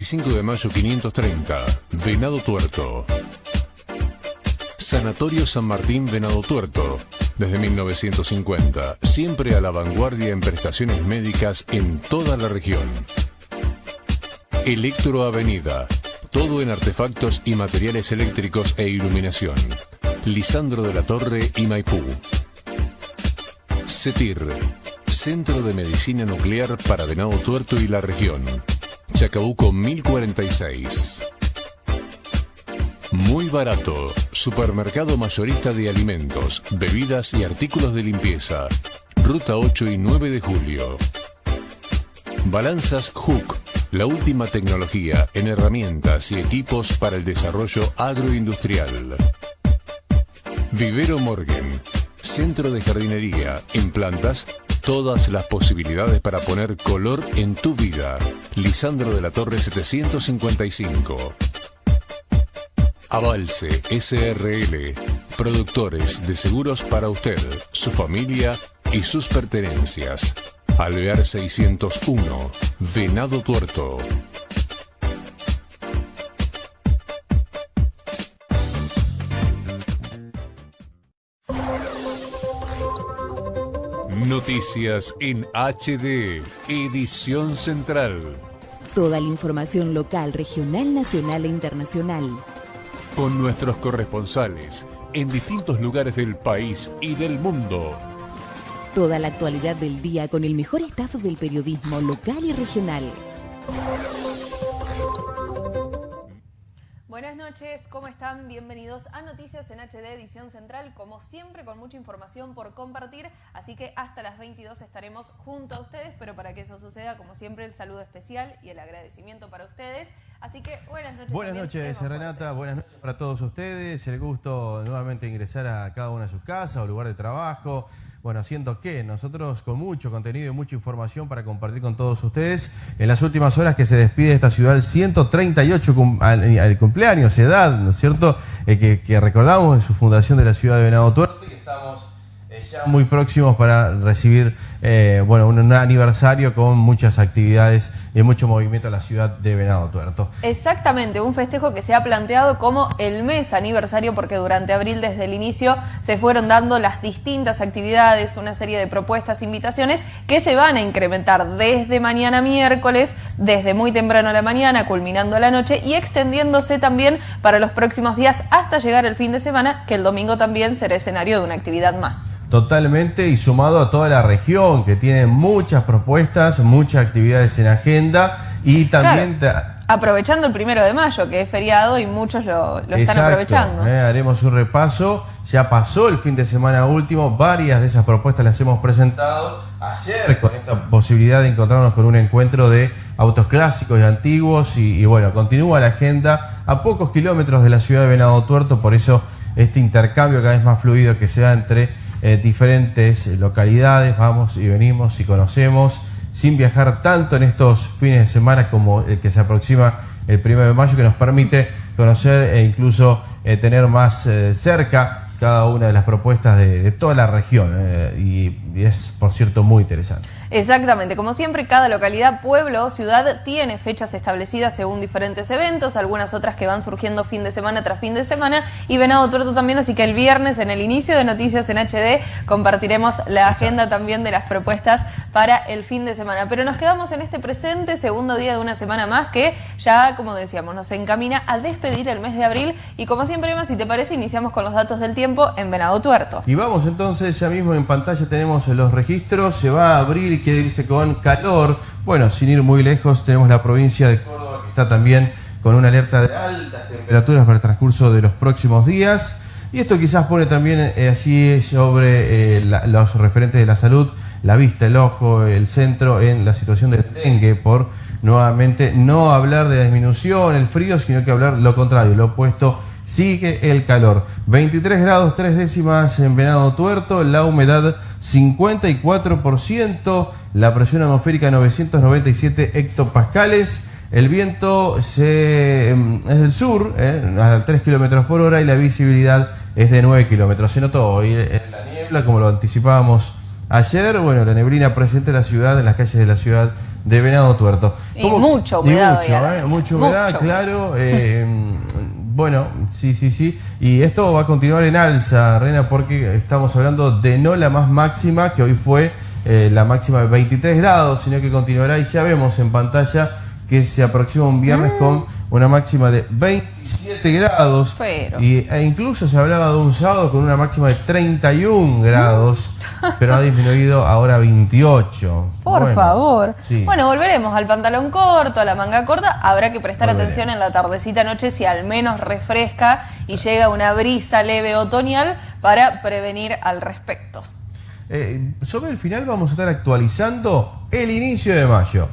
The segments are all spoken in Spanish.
25 de mayo 530, Venado Tuerto. Sanatorio San Martín Venado Tuerto. Desde 1950, siempre a la vanguardia en prestaciones médicas en toda la región. Electro Avenida. Todo en artefactos y materiales eléctricos e iluminación. Lisandro de la Torre y Maipú. CETIR. Centro de Medicina Nuclear para Venado Tuerto y la región. Chacabuco 1046. Muy barato. Supermercado mayorista de alimentos, bebidas y artículos de limpieza. Ruta 8 y 9 de julio. Balanzas Hook. La última tecnología en herramientas y equipos para el desarrollo agroindustrial. Vivero Morgan. Centro de jardinería en plantas Todas las posibilidades para poner color en tu vida. Lisandro de la Torre 755. Avalse SRL. Productores de seguros para usted, su familia y sus pertenencias. Alvear 601. Venado Tuerto. Noticias en HD, edición central. Toda la información local, regional, nacional e internacional. Con nuestros corresponsales en distintos lugares del país y del mundo. Toda la actualidad del día con el mejor staff del periodismo local y regional. Buenas noches, ¿cómo están? Bienvenidos a Noticias en HD Edición Central, como siempre con mucha información por compartir, así que hasta las 22 estaremos junto a ustedes, pero para que eso suceda, como siempre, el saludo especial y el agradecimiento para ustedes. Así que buenas noches. Buenas noches, Renata, buenas noches para todos ustedes, el gusto nuevamente ingresar a cada una de sus casas o lugar de trabajo, bueno, siento que nosotros con mucho contenido y mucha información para compartir con todos ustedes en las últimas horas que se despide esta ciudad el 138 al, cumpleaños, edad, ¿no es cierto? Eh, que, recordamos en su fundación de la ciudad de Venado Tuerto y estamos eh, ya muy próximos para recibir eh, bueno, un, aniversario con muchas actividades y mucho movimiento en la ciudad de Venado Tuerto. Exactamente, un festejo que se ha planteado como el mes aniversario porque durante abril desde el inicio se fueron dando las distintas actividades, una serie de propuestas, invitaciones que se van a incrementar desde mañana miércoles, desde muy temprano a la mañana, culminando a la noche y extendiéndose también para los próximos días hasta llegar el fin de semana, que el domingo también será escenario de una actividad más. Totalmente y sumado a toda la región que tiene muchas propuestas, muchas actividades en agenda y también... aprovechando el primero de mayo, que es feriado y muchos lo, están aprovechando. Eh, haremos un repaso. Ya pasó el fin de semana último, varias de esas propuestas las hemos presentado. Ayer con esta posibilidad de encontrarnos con un encuentro de autos clásicos y antiguos y, y bueno, continúa la agenda a pocos kilómetros de la ciudad de Venado Tuerto, por eso este intercambio cada vez más fluido que se da entre eh, diferentes localidades, vamos y venimos y conocemos, sin viajar tanto en estos fines de semana como el que se aproxima el 1 de mayo, que nos permite conocer e incluso eh, tener más eh, cerca cada una de las propuestas de, toda la región y es, por cierto, muy interesante. Exactamente, como siempre cada localidad, pueblo o ciudad tiene fechas establecidas según diferentes eventos, algunas otras que van surgiendo fin de semana tras fin de semana y Venado Tuerto también, así que el viernes en el inicio de Noticias en HD compartiremos la agenda también de las propuestas para el fin de semana. Pero nos quedamos en este presente, segundo día de una semana más que ya, como decíamos, nos encamina a despedir el mes de abril y como siempre, más si te parece, iniciamos con los datos del tiempo en Venado Tuerto. Y vamos entonces, ya mismo en pantalla tenemos los registros, se va a abrir quiere irse con calor. Bueno, sin ir muy lejos, tenemos la provincia de Córdoba que está también con una alerta de altas temperaturas para el transcurso de los próximos días. Y esto quizás pone también eh, así sobre eh, los referentes de la salud, la vista, el ojo, el centro en la situación del dengue, por nuevamente no hablar de la disminución, el frío, sino que hablar lo contrario, lo opuesto sigue el calor. 23 grados 3 décimas en Venado Tuerto, la humedad 54%, la presión atmosférica 997 hectopascales, el viento se, em, es del sur, eh, a 3 kilómetros por hora y la visibilidad es de 9 kilómetros. Se notó hoy en la niebla, como lo anticipábamos ayer, bueno, la neblina presente en la ciudad, en las calles de la ciudad de Venado Tuerto. Y mucha humedad. Y mucho, ¿eh? mucha humedad, claro. Eh, bueno, sí, sí, sí. Y esto va a continuar en alza, Reina, porque estamos hablando de no la más máxima, que hoy fue eh, la máxima de 23 grados, sino que continuará y ya vemos en pantalla que se aproxima un viernes mm. con una máxima de 27 grados. Y, e incluso se hablaba de un sábado con una máxima de 31 grados, pero ha disminuido ahora a 28. Por favor. Bueno, volveremos al pantalón corto, a la manga corta. Habrá que prestar atención en la tardecita noche si al menos refresca y llega una brisa leve otoñal para prevenir al respecto. Eh, sobre el final vamos a estar actualizando el inicio de mayo.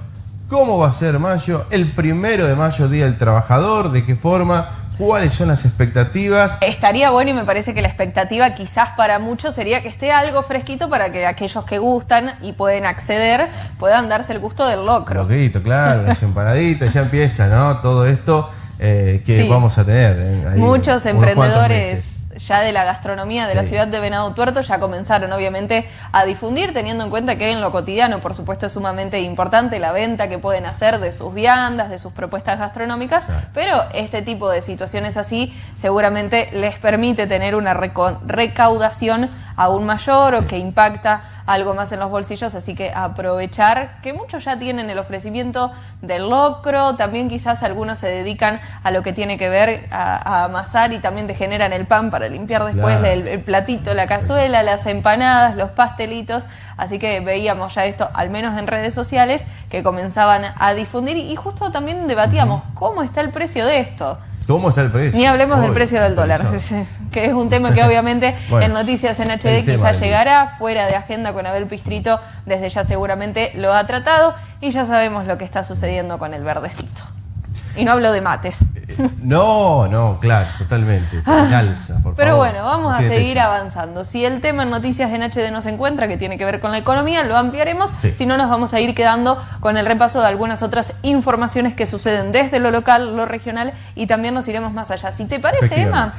¿Cómo va a ser mayo? El primero de mayo, Día del Trabajador, ¿de qué forma? ¿Cuáles son las expectativas? Estaría bueno y me parece que la expectativa quizás para muchos sería que esté algo fresquito para que aquellos que gustan y pueden acceder puedan darse el gusto del locro. Locrito, claro, las empanaditas, ya empieza, ¿no? Todo esto eh, que vamos a tener. Eh, Muchos emprendedores ya de la gastronomía de la ciudad de Venado Tuerto ya comenzaron obviamente a difundir, teniendo en cuenta que en lo cotidiano, por supuesto, es sumamente importante la venta que pueden hacer de sus viandas, de sus propuestas gastronómicas, pero este tipo de situaciones así seguramente les permite tener una recaudación aún mayor o que impacta algo más en los bolsillos, así que aprovechar que muchos ya tienen el ofrecimiento del locro, también quizás algunos se dedican a lo que tiene que ver a, amasar y también te generan el pan para limpiar después el, platito, la cazuela, las empanadas, los pastelitos, así que veíamos ya esto, al menos en redes sociales, que comenzaban a difundir y justo también debatíamos cómo está el precio de esto. ¿Cómo está el precio? Ni hablemos del precio del dólar, que es un tema que obviamente en Noticias en HD quizás llegará, fuera de agenda con Abel Pistrito, desde ya seguramente lo ha tratado y ya sabemos lo que está sucediendo con el verdecito. Y no hablo de mates. No, no, claro, totalmente. Ah, pero bueno, vamos a seguir avanzando. Si el tema en Noticias en HD no se encuentra, que tiene que ver con la economía, lo ampliaremos. Si no, nos vamos a ir quedando con el repaso de algunas otras informaciones que suceden desde lo local, lo regional y también nos iremos más allá. Si te parece, Emma,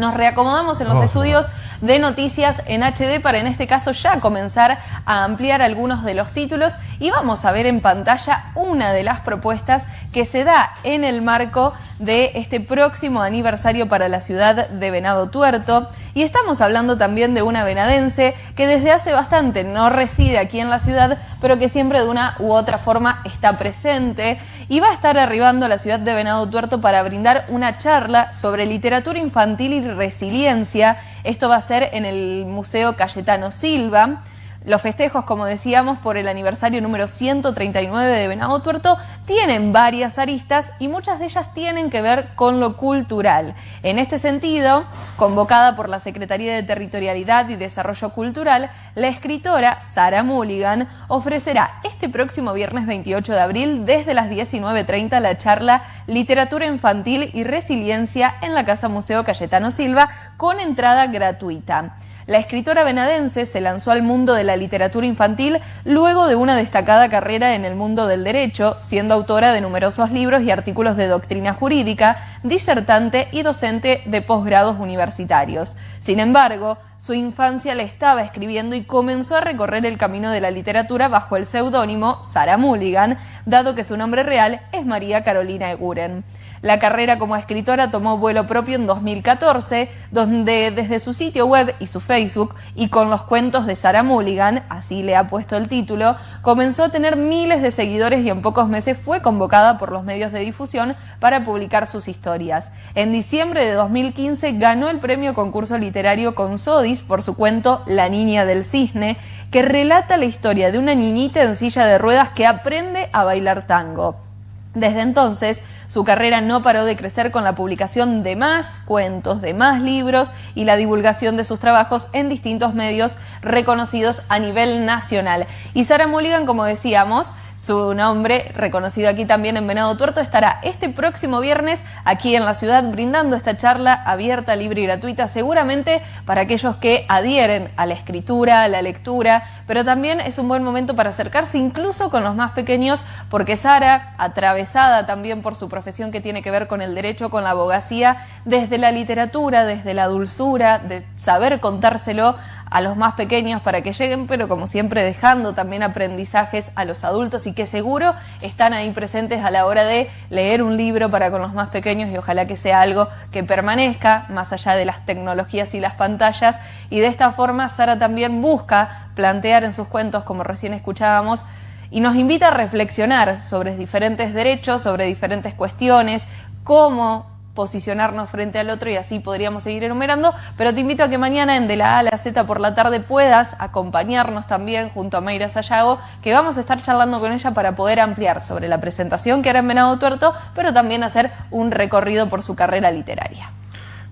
nos reacomodamos en los estudios de noticias en HD para en este caso ya comenzar a ampliar algunos de los títulos y vamos a ver en pantalla una de las propuestas que se da en el marco de este próximo aniversario para la ciudad de Venado Tuerto. Y estamos hablando también de una venadense que desde hace bastante no reside aquí en la ciudad, pero que siempre de una u otra forma está presente y va a estar arribando a la ciudad de Venado Tuerto para brindar una charla sobre literatura infantil y resiliencia. Esto va a ser en el Museo Cayetano Silva. Los festejos, como decíamos, por el aniversario número 139 de Venado Tuerto tienen varias aristas y muchas de ellas tienen que ver con lo cultural. En este sentido, convocada por la Secretaría de Territorialidad y Desarrollo Cultural, la escritora Sara Mulligan ofrecerá este próximo viernes 28 de abril desde las 19.30 la charla Literatura Infantil y Resiliencia en la Casa Museo Cayetano Silva con entrada gratuita. La escritora venadense se lanzó al mundo de la literatura infantil luego de una destacada carrera en el mundo del derecho, siendo autora de numerosos libros y artículos de doctrina jurídica, disertante y docente de posgrados universitarios. Sin embargo, su infancia le estaba escribiendo y comenzó a recorrer el camino de la literatura bajo el seudónimo Sarah Mulligan, dado que su nombre real es María Carolina Eguren. La carrera como escritora tomó vuelo propio en 2014, donde desde su sitio web y su Facebook, y con los cuentos de Sarah Mulligan, así le ha puesto el título, comenzó a tener miles de seguidores y en pocos meses fue convocada por los medios de difusión para publicar sus historias. En diciembre de 2015 ganó el premio concurso literario con Sodis por su cuento La Niña del Cisne, que relata la historia de una niñita en silla de ruedas que aprende a bailar tango. Desde entonces, su carrera no paró de crecer con la publicación de más cuentos, de más libros y la divulgación de sus trabajos en distintos medios reconocidos a nivel nacional. Y Sara Mulligan, como decíamos, su nombre, reconocido aquí también en Venado Tuerto, estará este próximo viernes aquí en la ciudad brindando esta charla abierta, libre y gratuita, seguramente para aquellos que adhieren a la escritura, a la lectura, pero también es un buen momento para acercarse incluso con los más pequeños, porque Sara, atravesada también por su profesión que tiene que ver con el derecho, con la abogacía, desde la literatura, desde la dulzura, de saber contárselo a los más pequeños para que lleguen, pero como siempre dejando también aprendizajes a los adultos y que seguro están ahí presentes a la hora de leer un libro para con los más pequeños y ojalá que sea algo que permanezca más allá de las tecnologías y las pantallas. Y de esta forma Sara también busca plantear en sus cuentos, como recién escuchábamos, y nos invita a reflexionar sobre diferentes derechos, sobre diferentes cuestiones, cómo posicionarnos frente al otro y así podríamos seguir enumerando, pero te invito a que mañana en De la A a la Z por la tarde puedas acompañarnos también junto a Mayra Sayago, que vamos a estar charlando con ella para poder ampliar sobre la presentación que hará en Venado Tuerto, pero también hacer un recorrido por su carrera literaria.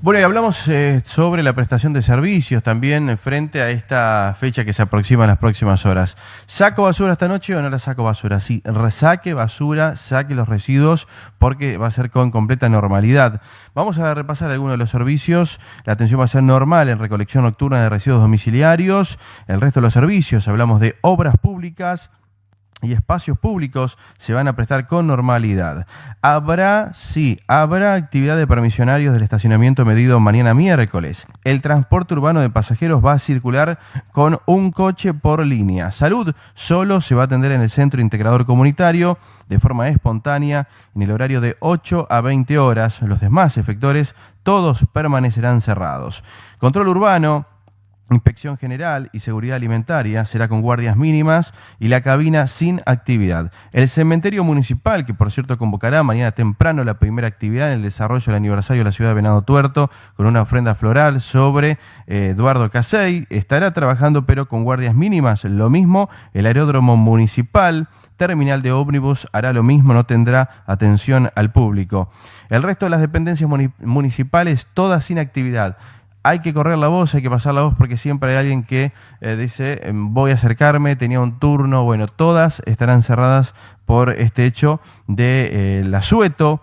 Bueno, y hablamos eh, sobre la prestación de servicios también frente a esta fecha que se aproxima en las próximas horas. ¿Saco basura esta noche o no la saco basura? Sí, resaque basura, saque los residuos porque va a ser con completa normalidad. Vamos a repasar algunos de los servicios. La atención va a ser normal en recolección nocturna de residuos domiciliarios. El resto de los servicios, hablamos de obras públicas, y espacios públicos se van a prestar con normalidad. Habrá, sí, habrá actividad de permisionarios del estacionamiento medido mañana miércoles. El transporte urbano de pasajeros va a circular con un coche por línea. Salud solo se va a atender en el centro integrador comunitario de forma espontánea en el horario de 8 a 20 horas. Los demás efectores todos permanecerán cerrados. Control urbano Inspección General y Seguridad Alimentaria será con guardias mínimas y la cabina sin actividad. El cementerio municipal, que por cierto convocará mañana temprano la primera actividad en el desarrollo del aniversario de la ciudad de Venado Tuerto, con una ofrenda floral sobre eh, Eduardo Casey, estará trabajando pero con guardias mínimas. Lo mismo el aeródromo municipal. Terminal de ómnibus hará lo mismo, no tendrá atención al público. El resto de las dependencias municipales, todas sin actividad hay que correr la voz, hay que pasar la voz porque siempre hay alguien que eh, dice em, voy a acercarme, tenía un turno, bueno, todas estarán cerradas por este hecho de eh, la sueto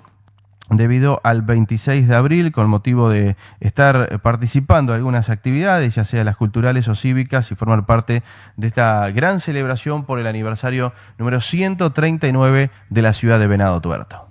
debido al 26 de abril con motivo de estar participando en algunas actividades, ya sea las culturales o cívicas, y formar parte de esta gran celebración por el aniversario número 139 de la ciudad de Venado Tuerto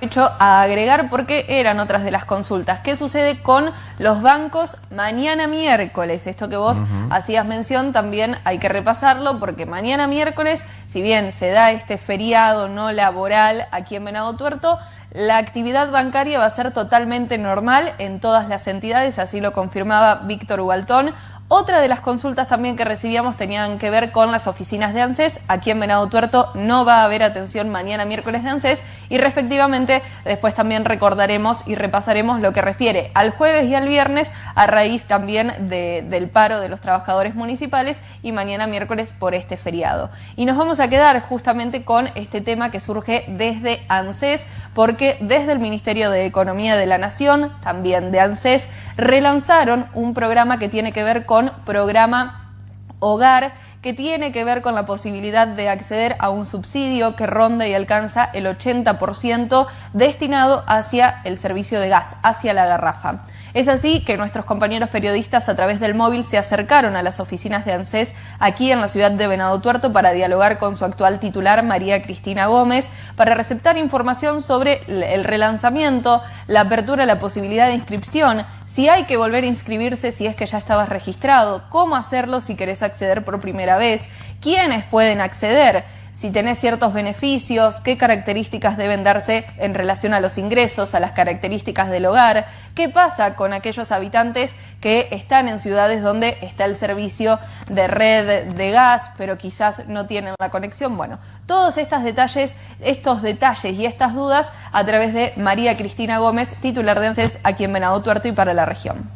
hecho a agregar porque eran otras de las consultas. ¿Qué sucede con los bancos mañana miércoles? Esto que vos hacías mención también hay que repasarlo porque mañana miércoles, si bien se da este feriado no laboral aquí en Venado Tuerto, la actividad bancaria va a ser totalmente normal en todas las entidades, así lo confirmaba Víctor Hualtón. Otra de las consultas también que recibíamos tenían que ver con las oficinas de ANSES. Aquí en Venado Tuerto no va a haber atención mañana miércoles de ANSES y respectivamente después también recordaremos y repasaremos lo que refiere al jueves y al viernes a raíz también del paro de los trabajadores municipales y mañana miércoles por este feriado. Y nos vamos a quedar justamente con este tema que surge desde ANSES porque desde el Ministerio de Economía de la Nación, también de ANSES, relanzaron un programa que tiene que ver con programa Hogar, que tiene que ver con la posibilidad de acceder a un subsidio que ronda y alcanza el 80% destinado hacia el servicio de gas, hacia la garrafa. Es así que nuestros compañeros periodistas a través del móvil se acercaron a las oficinas de ANSES aquí en la ciudad de Venado Tuerto para dialogar con su actual titular María Cristina Gómez para receptar información sobre el relanzamiento, la apertura, la posibilidad de inscripción, si hay que volver a inscribirse si es que ya estabas registrado, cómo hacerlo si querés acceder por primera vez, quiénes pueden acceder si tenés ciertos beneficios, qué características deben darse en relación a los ingresos, a las características del hogar, qué pasa con aquellos habitantes que están en ciudades donde está el servicio de red de gas, pero quizás no tienen la conexión. Bueno, todos estos detalles, estos detalles y estas dudas a través de María Cristina Gómez, titular de ANSES aquí en Venado Tuerto y para la región.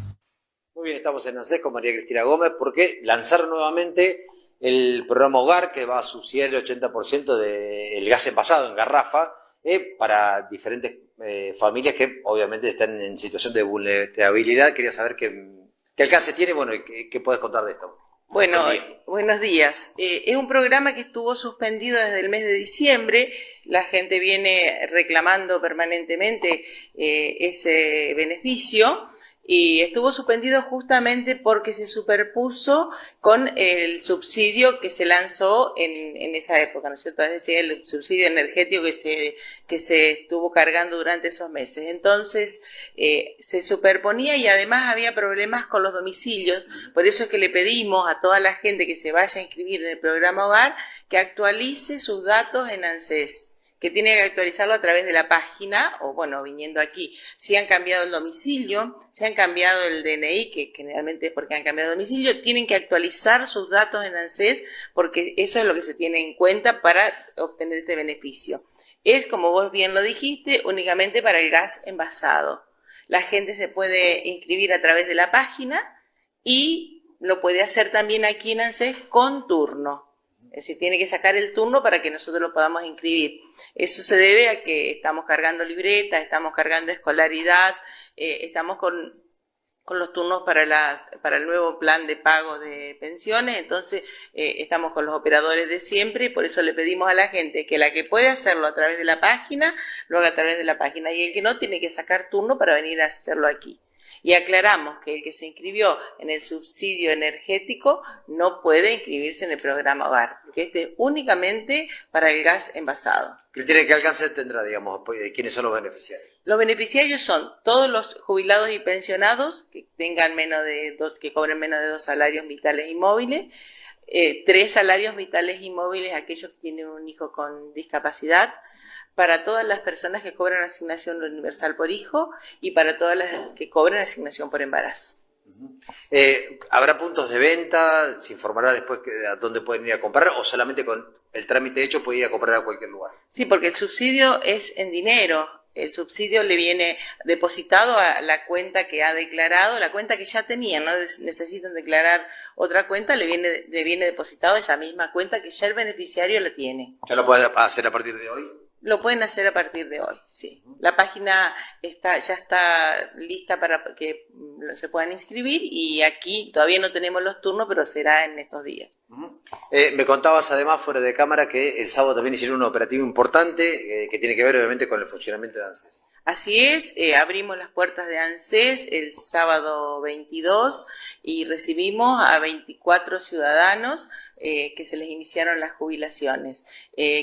Muy bien, estamos en ANSES con María Cristina Gómez porque lanzaron nuevamente el programa Hogar, que va a subsidiar el 80% del gas envasado en garrafa eh, para diferentes eh, familias que obviamente están en situación de vulnerabilidad. Quería saber qué, alcance tiene bueno, y qué, puedes contar de esto. Bueno, buenos días. Eh, es un programa que estuvo suspendido desde el mes de diciembre. La gente viene reclamando permanentemente ese beneficio. Y estuvo suspendido justamente porque se superpuso con el subsidio que se lanzó en, en esa época, ¿no es cierto? Es decir, el subsidio energético que se, que se estuvo cargando durante esos meses. Entonces, eh, se superponía y además había problemas con los domicilios. Por eso es que le pedimos a toda la gente que se vaya a inscribir en el programa Hogar que actualice sus datos en ANSES que tiene que actualizarlo a través de la página o bueno, viniendo aquí. Si han cambiado el domicilio, si han cambiado el DNI, que generalmente es porque han cambiado el domicilio, tienen que actualizar sus datos en ANSES porque eso es lo que se tiene en cuenta para obtener este beneficio. Es, como vos bien lo dijiste, únicamente para el gas envasado. La gente se puede inscribir a través de la página y lo puede hacer también aquí en ANSES con turno. Es decir, tiene que sacar el turno para que nosotros lo podamos inscribir. Eso se debe a que estamos cargando libretas, estamos cargando escolaridad, eh, estamos con, con, los turnos para, las, para el nuevo plan de pago de pensiones, entonces eh, estamos con los operadores de siempre y por eso le pedimos a la gente que la que puede hacerlo a través de la página, lo haga a través de la página y el que no tiene que sacar turno para venir a hacerlo aquí. Y aclaramos que el que se inscribió en el subsidio energético no puede inscribirse en el programa Hogar, porque este es únicamente para el gas envasado. tiene ¿Qué alcance tendrá, digamos, pues, quiénes son los beneficiarios? Los beneficiarios son todos los jubilados y pensionados que tengan menos de dos, que cobren menos de dos salarios vitales y móviles, eh, tres salarios vitales y móviles aquellos que tienen un hijo con discapacidad, para todas las personas que cobran asignación universal por hijo y para todas las que cobran asignación por embarazo. Eh, ¿Habrá puntos de venta? ¿Se informará después a dónde pueden ir a comprar o solamente con el trámite hecho puede ir a comprar a cualquier lugar? Sí, porque el subsidio es en dinero. El subsidio le viene depositado a la cuenta que ha declarado, la cuenta que ya tenía, no necesitan declarar otra cuenta, le viene, le viene depositado esa misma cuenta que ya el beneficiario la tiene. ¿Ya lo puede hacer a partir de hoy? Lo pueden hacer a partir de hoy, sí. La página está, ya está lista para que mm, se puedan inscribir y aquí todavía no tenemos los turnos, pero será en estos días. Eh, me contabas además fuera de cámara que el sábado también hicieron un operativo importante eh, que tiene que ver obviamente con el funcionamiento de ANSES. Así es, eh, abrimos las puertas de ANSES el sábado 22 y recibimos a 24 ciudadanos que se les iniciaron las jubilaciones.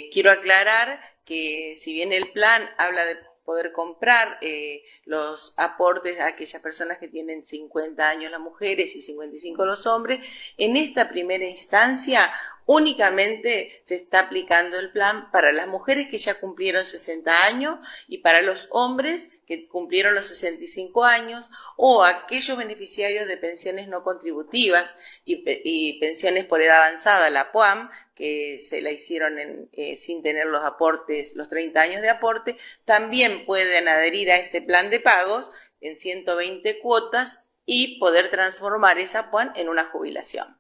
quiero aclarar que si bien el plan habla de poder comprar eh, los aportes a aquellas personas que tienen 50 años las mujeres y 55 los hombres, en esta primera instancia únicamente se está aplicando el plan para las mujeres que ya cumplieron 60 años y para los hombres que cumplieron los 65 años o aquellos beneficiarios de pensiones no contributivas y, pensiones por edad avanzada, la PUAM, que se la hicieron eh, sin tener los aportes, los 30 años de aporte, también pueden adherir a ese plan de pagos en 120 cuotas y poder transformar esa PUAM en una jubilación.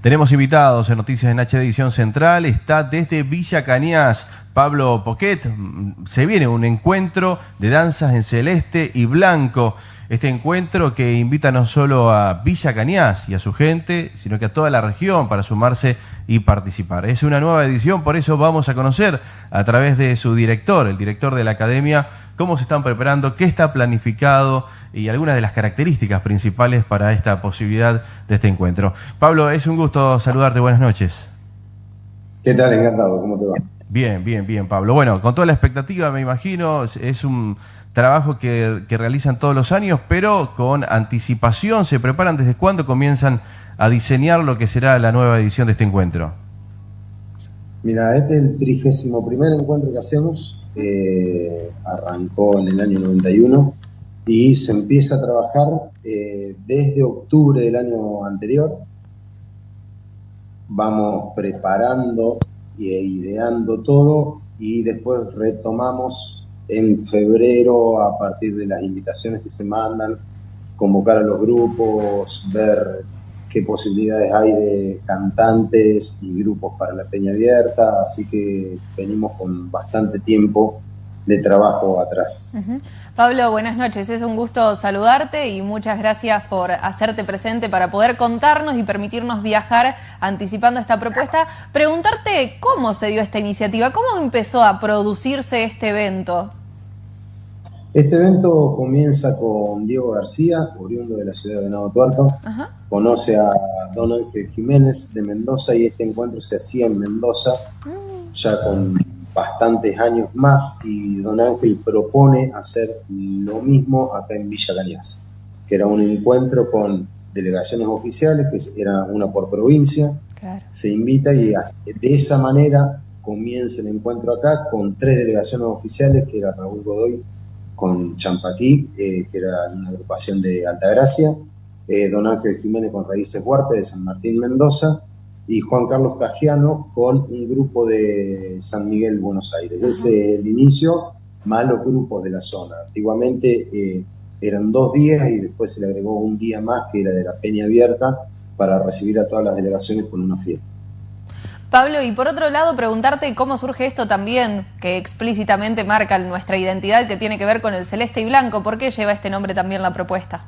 Tenemos invitados en Noticias en HD Edición Central. Está desde Villa Cañas Pablo Poquet. Se viene un encuentro de danzas en celeste y blanco. Este encuentro que invita no solo a Villa Cañas y a su gente, sino que a toda la región para sumarse y participar. Es una nueva edición, por eso vamos a conocer a través de su director, el director de la academia, cómo se están preparando, qué está planificado y algunas de las características principales para esta posibilidad de este encuentro. Pablo, es un gusto saludarte, buenas noches. ¿Qué tal? Encantado, ¿cómo te va? Bien, bien, bien, Pablo. Bueno, con toda la expectativa, me imagino, es un trabajo que, realizan todos los años, pero con anticipación, ¿se preparan desde cuándo comienzan a diseñar lo que será la nueva edición de este encuentro? Mira, este es el trigésimo primer encuentro que hacemos, eh, arrancó en el año 91 y se empieza a trabajar eh, desde octubre del año anterior. Vamos preparando e ideando todo y después retomamos en febrero a partir de las invitaciones que se mandan, convocar a los grupos, ver qué posibilidades hay de cantantes y grupos para la Peña Abierta, así que venimos con bastante tiempo de trabajo atrás. Pablo, buenas noches. Es un gusto saludarte y muchas gracias por hacerte presente para poder contarnos y permitirnos viajar anticipando esta propuesta. Preguntarte cómo se dio esta iniciativa, cómo empezó a producirse este evento. Este evento comienza con Diego García, oriundo de la ciudad de Venado Tuerto. Conoce a Don Ángel Jiménez de Mendoza y este encuentro se hacía en Mendoza mm. ya con bastantes años más y Don Ángel propone hacer lo mismo acá en Villa Cañas, que era un encuentro con delegaciones oficiales, que era una por provincia, se invita y de esa manera comienza el encuentro acá con tres delegaciones oficiales, que era Raúl Godoy con Champaquí, eh, que era una agrupación de Altagracia, eh, Don Ángel Jiménez con Raíces Huarte de San Martín Mendoza, y Juan Carlos Cajiano con un grupo de San Miguel, Buenos Aires. Ese es el inicio, más los grupos de la zona. Antiguamente eh, eran dos días y después se le agregó un día más que era de la Peña Abierta para recibir a todas las delegaciones con una fiesta. Pablo, y por otro lado, preguntarte cómo surge esto también, que explícitamente marca nuestra identidad, que tiene que ver con el celeste y blanco. ¿Por qué lleva este nombre también la propuesta?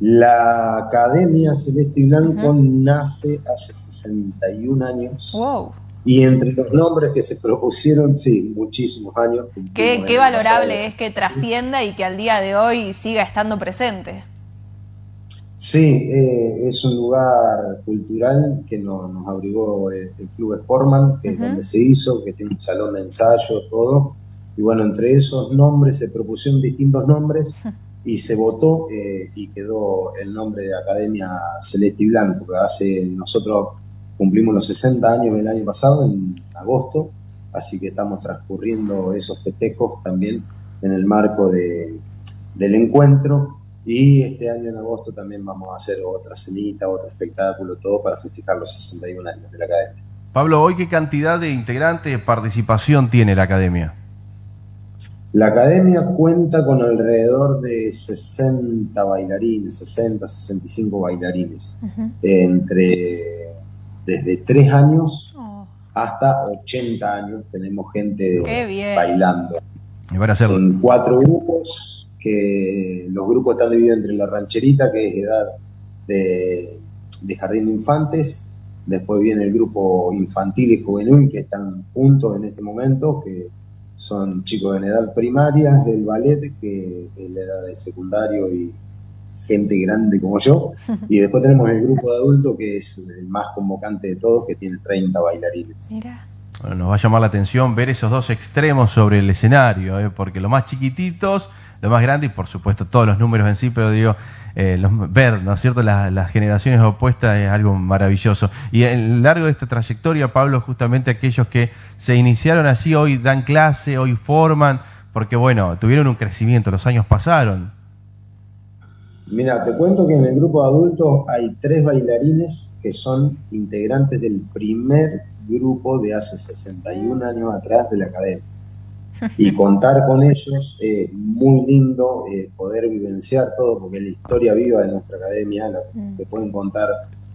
La Academia Celeste y Blanco nace hace 61 años. Wow. Y entre los nombres que se propusieron, sí, muchísimos años. Qué, qué valorable es que trascienda y que al día de hoy siga estando presente. Sí, eh, es un lugar cultural que nos abrigó el, Club Sportman, que es donde se hizo, que tiene un salón de ensayo, todo. Y bueno, entre esos nombres se propusieron distintos nombres y se votó eh, y quedó el nombre de Academia Celeste y Blanco, que hace, nosotros cumplimos los 60 años el año pasado, en agosto, así que estamos transcurriendo esos festejos también en el marco de, del encuentro y este año en agosto también vamos a hacer otra cenita, otro espectáculo, todo para festejar los 61 años de la academia. Pablo, ¿hoy qué cantidad de integrantes participación tiene la academia? La academia cuenta con alrededor de 60 bailarines, 60, 65 bailarines, entre desde 3 años oh. hasta 80 años tenemos gente bailando. En cuatro grupos, que los grupos están divididos entre la rancherita, que es edad de, jardín de infantes, después viene el grupo infantil y juvenil, que están juntos en este momento, que son chicos en edad primaria, el ballet, que es la edad de secundario y gente grande como yo, y después tenemos el grupo de adultos, que es el más convocante de todos, que tiene 30 bailarines. Bueno, nos va a llamar la atención ver esos dos extremos sobre el escenario, ¿eh? porque los más chiquititos lo más grande y por supuesto todos los números en sí, pero digo, eh, ver, ¿no es cierto?, las, generaciones opuestas es algo maravilloso. Y en lo largo de esta trayectoria, Pablo, justamente aquellos que se iniciaron así, hoy dan clase, hoy forman, porque bueno, tuvieron un crecimiento, los años pasaron. Mira, te cuento que en el grupo de adultos hay tres bailarines que son integrantes del primer grupo de hace 61 años atrás de la academia y contar con ellos, eh, muy lindo eh, poder vivenciar todo, porque la historia viva de nuestra academia, la, mm. que pueden contar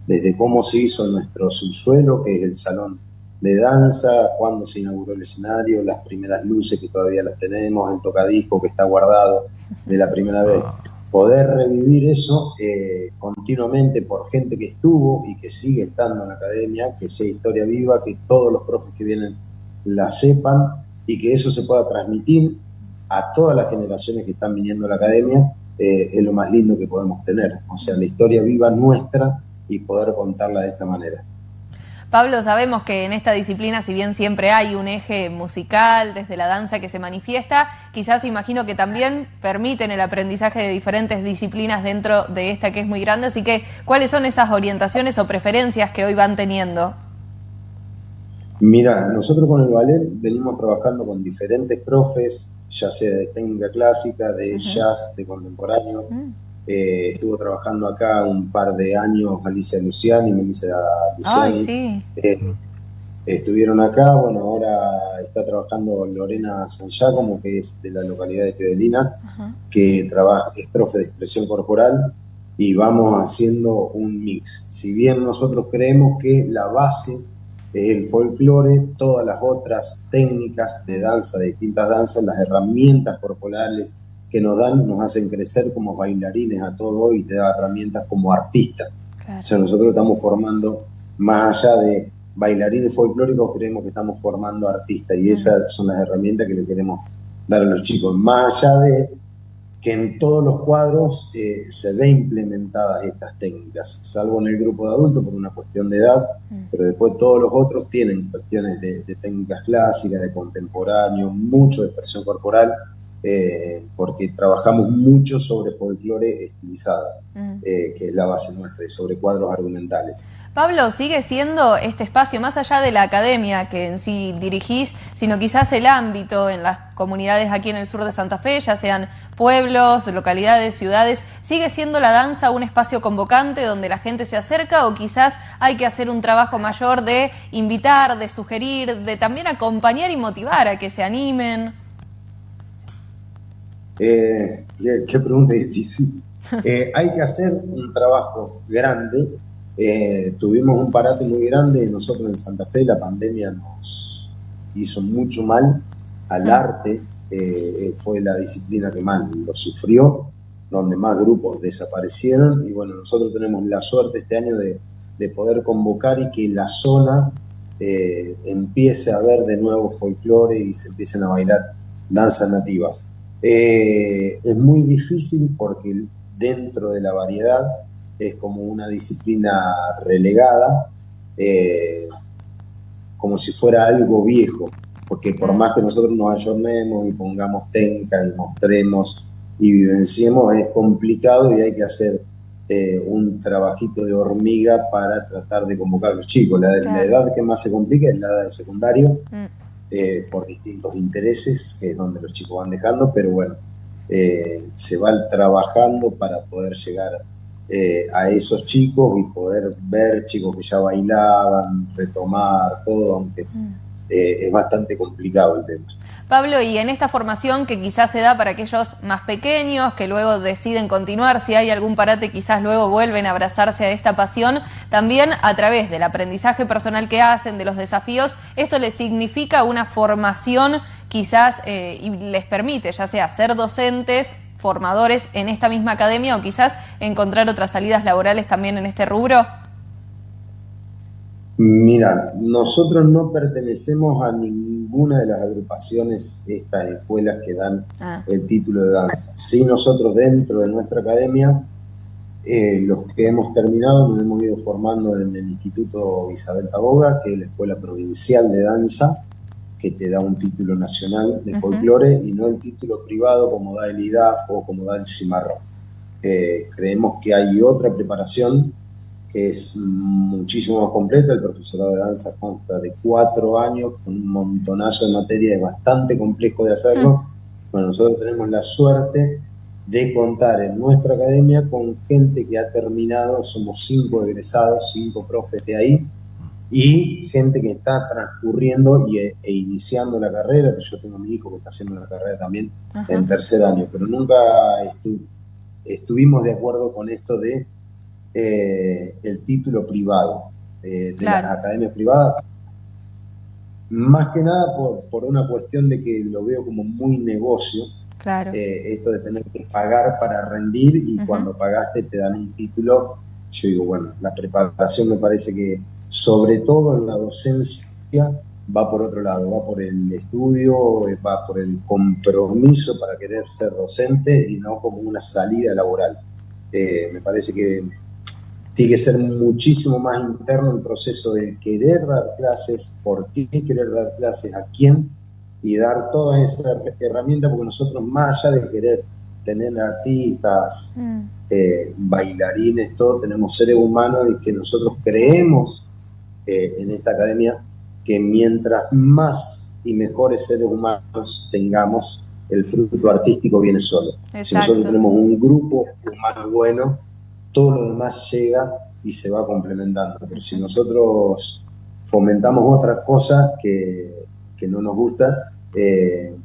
desde cómo se hizo nuestro subsuelo, que es el salón de danza, cuándo se inauguró el escenario, las primeras luces que todavía las tenemos, el tocadisco que está guardado de la primera vez. Poder revivir eso eh, continuamente por gente que estuvo y que sigue estando en la academia, que sea historia viva, que todos los profes que vienen la sepan y que eso se pueda transmitir a todas las generaciones que están viniendo a la academia, eh, es lo más lindo que podemos tener. O sea, la historia viva nuestra y poder contarla de esta manera. Pablo, sabemos que en esta disciplina, si bien siempre hay un eje musical desde la danza que se manifiesta, quizás imagino que también permiten el aprendizaje de diferentes disciplinas dentro de esta que es muy grande. Así que, ¿cuáles son esas orientaciones o preferencias que hoy van teniendo? Mira, nosotros con el ballet venimos trabajando con diferentes profes, ya sea de técnica clásica, de jazz, de contemporáneo. Mm. Eh, estuvo trabajando acá un par de años Alicia Luciani, Melissa Luciani. sí. Eh, estuvieron acá, bueno, ahora está trabajando Lorena San Giacomo, que es de la localidad de Teodelina, que trabaja, es profe de expresión corporal y vamos haciendo un mix. Si bien nosotros creemos que la base el folclore, todas las otras técnicas de danza, de distintas danzas, las herramientas corporales que nos dan, nos hacen crecer como bailarines a todo y te da herramientas como artistas. O sea, nosotros estamos formando, más allá de bailarines folclóricos, creemos que estamos formando artistas y esas son las herramientas que le queremos dar a los chicos, más allá de que en todos los cuadros eh, se ve implementadas estas técnicas, salvo en el grupo de adultos por una cuestión de edad, mm. pero después todos los otros tienen cuestiones de, de técnicas clásicas, de contemporáneo, mucho de expresión corporal, eh, porque trabajamos mucho sobre folclore estilizado, eh, que es la base nuestra, y sobre cuadros argumentales. Pablo, ¿sigue siendo este espacio, más allá de la academia que en sí dirigís, sino quizás el ámbito en las comunidades aquí en el sur de Santa Fe, ya sean pueblos, localidades, ciudades, ¿sigue siendo la danza un espacio convocante donde la gente se acerca o quizás hay que hacer un trabajo mayor de invitar, de sugerir, de también acompañar y motivar a que se animen? Eh, qué, pregunta difícil. Eh, hay que hacer un trabajo grande. Eh, tuvimos un parate muy grande nosotros en Santa Fe. La pandemia nos hizo mucho mal al ah. Arte. fue la disciplina que más lo sufrió, donde más grupos desaparecieron. Y bueno, nosotros tenemos la suerte este año de, de poder convocar y que la zona empiece a ver de nuevo folclore y se empiecen a bailar danzas nativas. Eh, es muy difícil porque dentro de la variedad es como una disciplina relegada, eh, como si fuera algo viejo, porque por más que nosotros nos ayornemos y pongamos técnicas y mostremos y vivenciemos, es complicado y hay que hacer eh, un trabajito de hormiga para tratar de convocar a los chicos. La, edad que más se complica es la edad de secundario. Mm. Eh, por distintos intereses, que es donde los chicos van dejando, pero bueno, eh, se van trabajando para poder llegar eh, a esos chicos y poder ver chicos que ya bailaban, retomar todo, aunque mm. Es bastante complicado el tema. Pablo, y en esta formación que quizás se da para aquellos más pequeños, que luego deciden continuar, si hay algún parate, quizás luego vuelven a abrazarse a esta pasión, también a través del aprendizaje personal que hacen, de los desafíos, esto les significa una formación quizás eh, y les permite ya sea ser docentes, formadores en esta misma academia o quizás encontrar otras salidas laborales también en este rubro. Mira, nosotros no pertenecemos a ninguna de las agrupaciones, estas escuelas que dan ah. el título de danza. Sí, nosotros dentro de nuestra academia, eh, los que hemos terminado, nos hemos ido formando en el Instituto Isabel Taboga, que es la Escuela Provincial de Danza, que te da un título nacional de folclore y no el título privado como da el IDAF o como da el Cimarrón. Eh, creemos que hay otra preparación que es muchísimo más completa. El profesorado de danza consta de cuatro años, con un montonazo de materia, es bastante complejo de hacerlo. Mm. Bueno, nosotros tenemos la suerte de contar en nuestra academia con gente que ha terminado, somos cinco egresados, cinco profes de ahí, y gente que está transcurriendo y, e, e iniciando la carrera, yo tengo a mi hijo que está haciendo la carrera también en tercer año, pero nunca estuvimos de acuerdo con esto de eh, el título privado eh, de las academias privadas. Más que nada por, una cuestión de que lo veo como muy negocio. Claro. Eh, esto de tener que pagar para rendir y cuando pagaste te dan un título. Yo digo, bueno, la preparación me parece que, sobre todo en la docencia, va por otro lado, va por el estudio, va por el compromiso para querer ser docente y no como una salida laboral. me parece que tiene que ser muchísimo más interno el proceso de querer dar clases, por qué querer dar clases, a quién, y dar todas esas herramientas, porque nosotros más allá de querer tener artistas, mm. eh, bailarines, todo, tenemos seres humanos y que nosotros creemos eh, en esta academia que mientras más y mejores seres humanos tengamos, el fruto artístico viene solo. Si nosotros tenemos un grupo humano bueno, todo lo demás llega y se va complementando. Pero si nosotros fomentamos otra cosa que, no nos gusta, eh,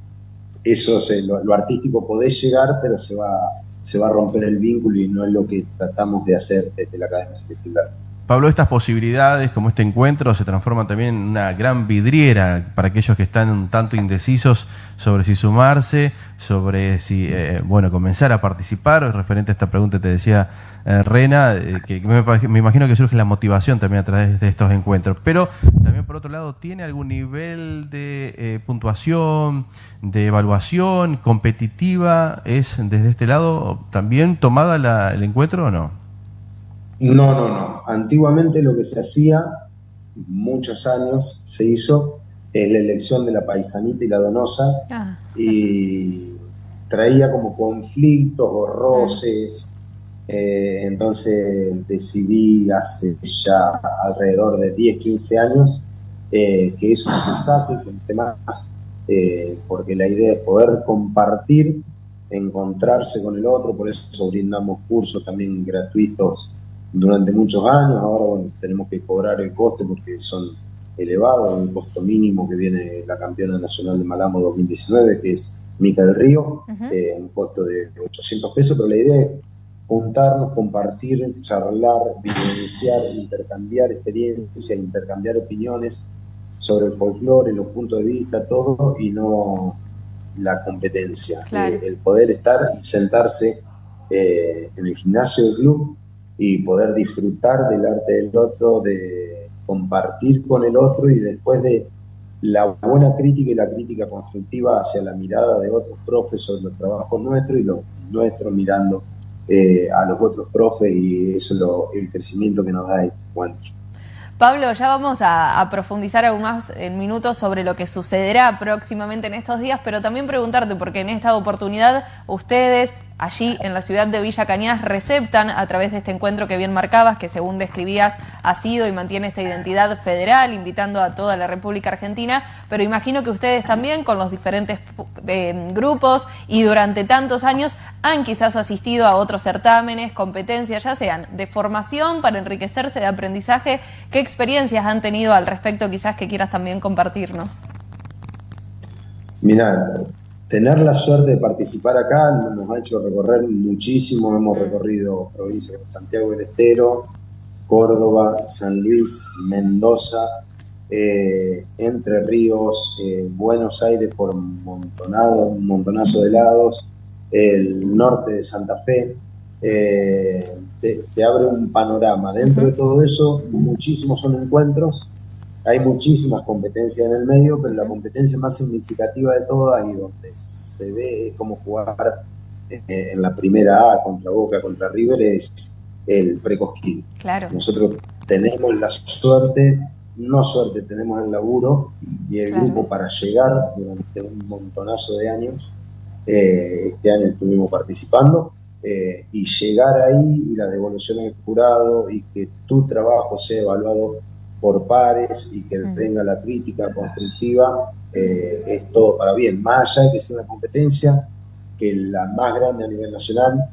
eso lo, artístico puede llegar, pero se va, se va a romper el vínculo y no es lo que tratamos de hacer desde la Academia Celestial. Pablo, estas posibilidades, como este encuentro, se transforman también en una gran vidriera para aquellos que están un tanto indecisos sobre si sumarse, sobre si, eh, bueno, comenzar a participar. Referente a esta pregunta te decía eh, Rena, eh, que me, imagino que surge la motivación también a través de estos encuentros. Pero también, por otro lado, ¿tiene algún nivel de puntuación, de evaluación competitiva? ¿Es desde este lado también tomada el encuentro o no? No, no, no. Antiguamente lo que se hacía, muchos años, se hizo en la elección de la paisanita y la donosa ah. y traía como conflictos o roces. Eh, entonces decidí hace ya alrededor de 10, 15 años eh, que eso se saque, con temas, eh, porque la idea es poder compartir, encontrarse con el otro, por eso brindamos cursos también gratuitos durante muchos años, ahora bueno, tenemos que cobrar el coste porque son elevados, un costo mínimo que viene la campeona nacional de Malambo 2019, que es Mica del Río, eh, un costo de 800 pesos, pero la idea es juntarnos, compartir, charlar, vivenciar, intercambiar experiencias, intercambiar opiniones sobre el folclore, los puntos de vista, todo, y no la competencia. Eh, el poder estar y sentarse eh, en el gimnasio del club y poder disfrutar del arte del otro, de compartir con el otro y después de la buena crítica y la crítica constructiva hacia la mirada de otros profes sobre los trabajos nuestros y los nuestros mirando eh, a los otros profes y eso es lo, el crecimiento que nos da el encuentro. Pablo, ya vamos a, profundizar aún más en minutos sobre lo que sucederá próximamente en estos días, pero también preguntarte, porque en esta oportunidad ustedes allí en la ciudad de Villa Cañas receptan a través de este encuentro que bien marcabas, que según describías ha sido y mantiene esta identidad federal, invitando a toda la República Argentina, pero imagino que ustedes también con los diferentes eh, grupos y durante tantos años han quizás asistido a otros certámenes, competencias, ya sean de formación para enriquecerse de aprendizaje, ¿qué experiencias han tenido al respecto quizás que quieras también compartirnos? Mira, tener la suerte de participar acá nos ha hecho recorrer muchísimo. Hemos recorrido provincias como Santiago del Estero, Córdoba, San Luis, Mendoza, eh, Entre Ríos, eh, Buenos Aires por montonado, un montonazo de lados, el norte de Santa Fe. Eh, te, abre un panorama. Dentro de todo eso, muchísimos son encuentros hay muchísimas competencias en el medio, pero la competencia más significativa de todas y donde se ve cómo jugar eh, en la primera A contra Boca, contra River es el precosquín. Claro. Nosotros tenemos la suerte, no suerte, tenemos el laburo y el grupo para llegar durante un montonazo de años. Eh, este año estuvimos participando eh, y llegar ahí y la devolución al jurado y que tu trabajo sea evaluado por pares y que mm. venga la crítica constructiva, eh, es todo para bien. Más allá de que sea una competencia, que la más grande a nivel nacional,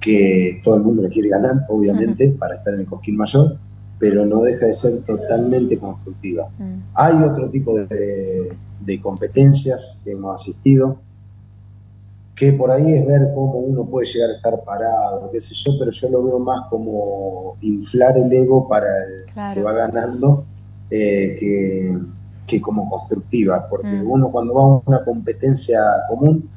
que todo el mundo le quiere ganar, obviamente, para estar en el Cosquín Mayor, pero no deja de ser totalmente constructiva. Mm. Hay otro tipo de, de competencias que hemos asistido, que por ahí es ver cómo uno puede llegar a estar parado, qué sé yo, pero yo lo veo más como inflar el ego para el que va ganando eh, que, como constructiva, porque mm. uno cuando va a una competencia común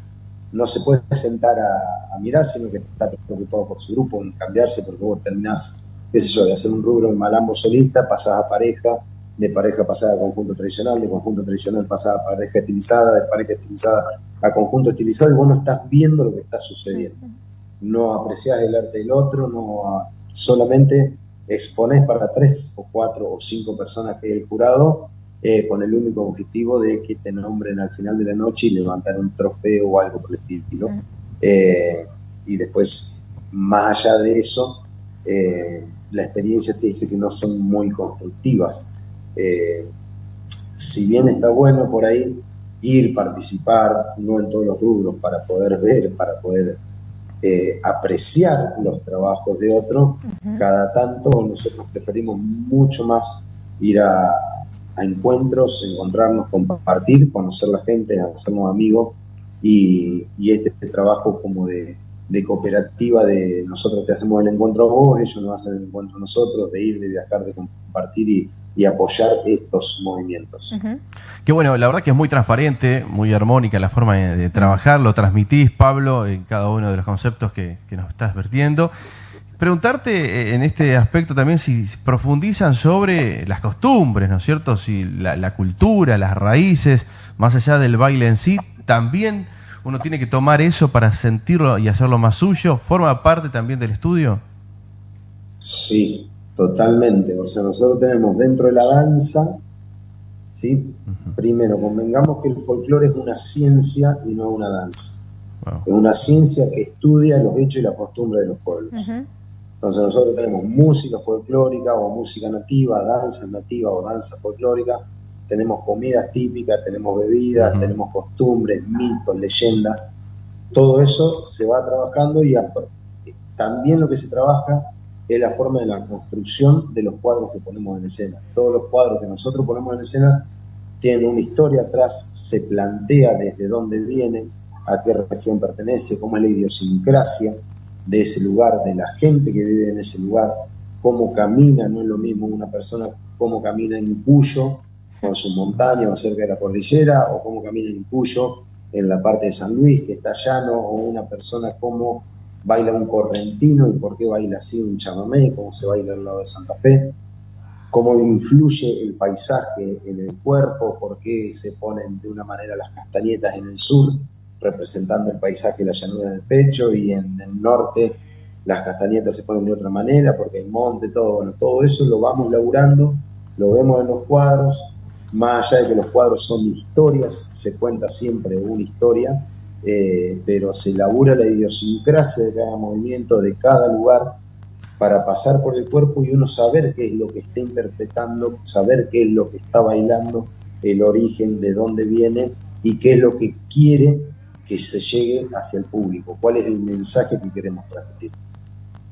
no se puede sentar a, mirar, sino que está preocupado por su grupo, en cambiarse, porque vos terminás, qué sé yo, de hacer un rubro en malambo solista, pasás a pareja, de pareja pasada a conjunto tradicional, de conjunto tradicional pasada a pareja estilizada, de pareja estilizada a conjunto estilizado, y vos no estás viendo lo que está sucediendo. No apreciás el arte del otro, no solamente expones para tres o cuatro o cinco personas que el jurado eh, con el único objetivo de que te nombren al final de la noche y levantar un trofeo o algo por el estilo. Eh, y después, más allá de eso, eh, la experiencia te dice que no son muy constructivas. Eh, si bien está bueno por ahí ir, participar, no en todos los rubros, para poder ver, para poder eh, apreciar los trabajos de otro, cada tanto nosotros preferimos mucho más ir a, encuentros, encontrarnos, compartir, conocer la gente, hacernos amigos y, este, trabajo como de de cooperativa de nosotros que hacemos el encuentro a vos, ellos nos hacen el encuentro a nosotros, de ir, de viajar, de compartir y, apoyar estos movimientos. Qué bueno, la verdad que es muy transparente, muy armónica la forma de, trabajar, lo transmitís, Pablo, en cada uno de los conceptos que, nos estás vertiendo. Preguntarte eh, en este aspecto también si profundizan sobre las costumbres, ¿no es cierto? Si la cultura, las raíces, más allá del baile en sí, también uno tiene que tomar eso para sentirlo y hacerlo más suyo? ¿Forma parte también del estudio? Sí, totalmente. O sea, nosotros tenemos dentro de la danza, ¿sí? Primero, convengamos que el folclore es una ciencia y no una danza. Es una ciencia que estudia los hechos y la costumbre de los pueblos. Entonces nosotros tenemos música folclórica o música nativa, danza nativa o danza folclórica, tenemos comidas típicas, tenemos bebidas, tenemos costumbres, mitos, leyendas. Todo eso se va trabajando y también lo que se trabaja es la forma de la construcción de los cuadros que ponemos en escena. Todos los cuadros que nosotros ponemos en escena tienen una historia atrás, se plantea desde dónde viene, a qué región pertenece, cómo es la idiosincrasia de ese lugar, de la gente que vive en ese lugar, cómo camina, no es lo mismo una persona cómo camina en Cuyo con su montaña o cerca de la cordillera, o cómo camina en Cuyo, en la parte de San Luis, que está llano, o una persona cómo baila un correntino y por qué baila así un chamamé, cómo se baila al lado de Santa Fe, cómo influye el paisaje en el cuerpo, por qué se ponen de una manera las castañetas en el sur, representando el paisaje y la llanura en el pecho, y en el norte las castañetas se ponen de otra manera, porque hay monte, todo, bueno, todo eso lo vamos laburando, lo vemos en los cuadros, más allá de que los cuadros son historias, se cuenta siempre una historia, eh, pero se elabora la idiosincrasia de cada movimiento, de cada lugar, para pasar por el cuerpo y uno saber qué es lo que está interpretando, saber qué es lo que está bailando, el origen, de dónde viene y qué es lo que quiere que se llegue hacia el público, cuál es el mensaje que queremos transmitir.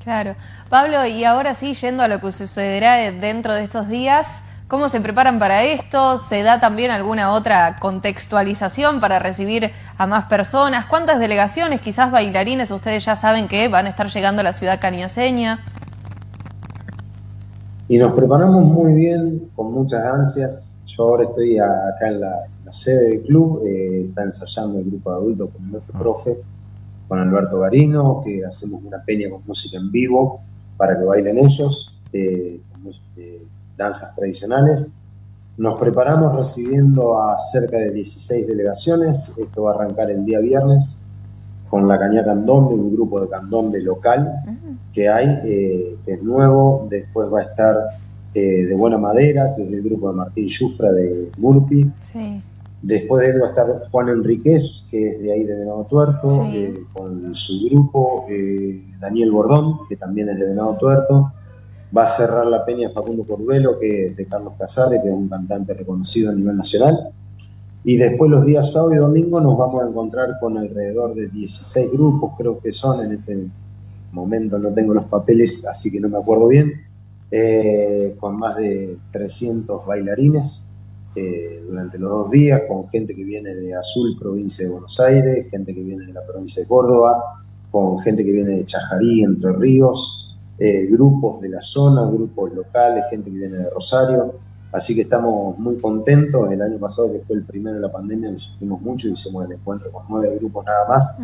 Claro. Pablo, y ahora sí, yendo a lo que sucederá dentro de estos días, ¿Cómo se preparan para esto? ¿Se da también alguna otra contextualización para recibir a más personas? ¿Cuántas delegaciones, quizás bailarines, ustedes ya saben que van a estar llegando a la ciudad caniaseña? Y nos preparamos muy bien, con muchas ansias. Yo ahora estoy acá en la, sede del club, eh, está ensayando el grupo de adultos con nuestro ah. profe, con Alberto Garino, que hacemos una peña con música en vivo para que bailen ellos. Eh, danzas tradicionales. Nos preparamos recibiendo a cerca de 16 delegaciones. Esto va a arrancar el día viernes con la Caña Candombe, un grupo de candombe local que hay, eh, que es nuevo. Después va a estar eh, de Buena Madera, que es el grupo de Martín Yufra de Murpi. Después de él va a estar Juan Enríquez, que es de ahí de Venado Tuerto, eh, con su grupo, Daniel Bordón, que también es de Venado Tuerto. Va a cerrar la peña Facundo Corbelo, que es de Carlos Casares, que es un cantante reconocido a nivel nacional. Y después los días sábado y domingo nos vamos a encontrar con alrededor de 16 grupos, creo que son en este momento, no tengo los papeles, así que no me acuerdo bien, eh, con más de 300 bailarines eh, durante los dos días, con gente que viene de Azul, provincia de Buenos Aires, gente que viene de la provincia de Córdoba, con gente que viene de Chajarí, Entre Ríos, eh, grupos de la zona, grupos locales, gente que viene de Rosario. Así que estamos muy contentos. El año pasado, que fue el primero de la pandemia, nos sufrimos mucho, y hicimos el encuentro con nueve grupos nada más.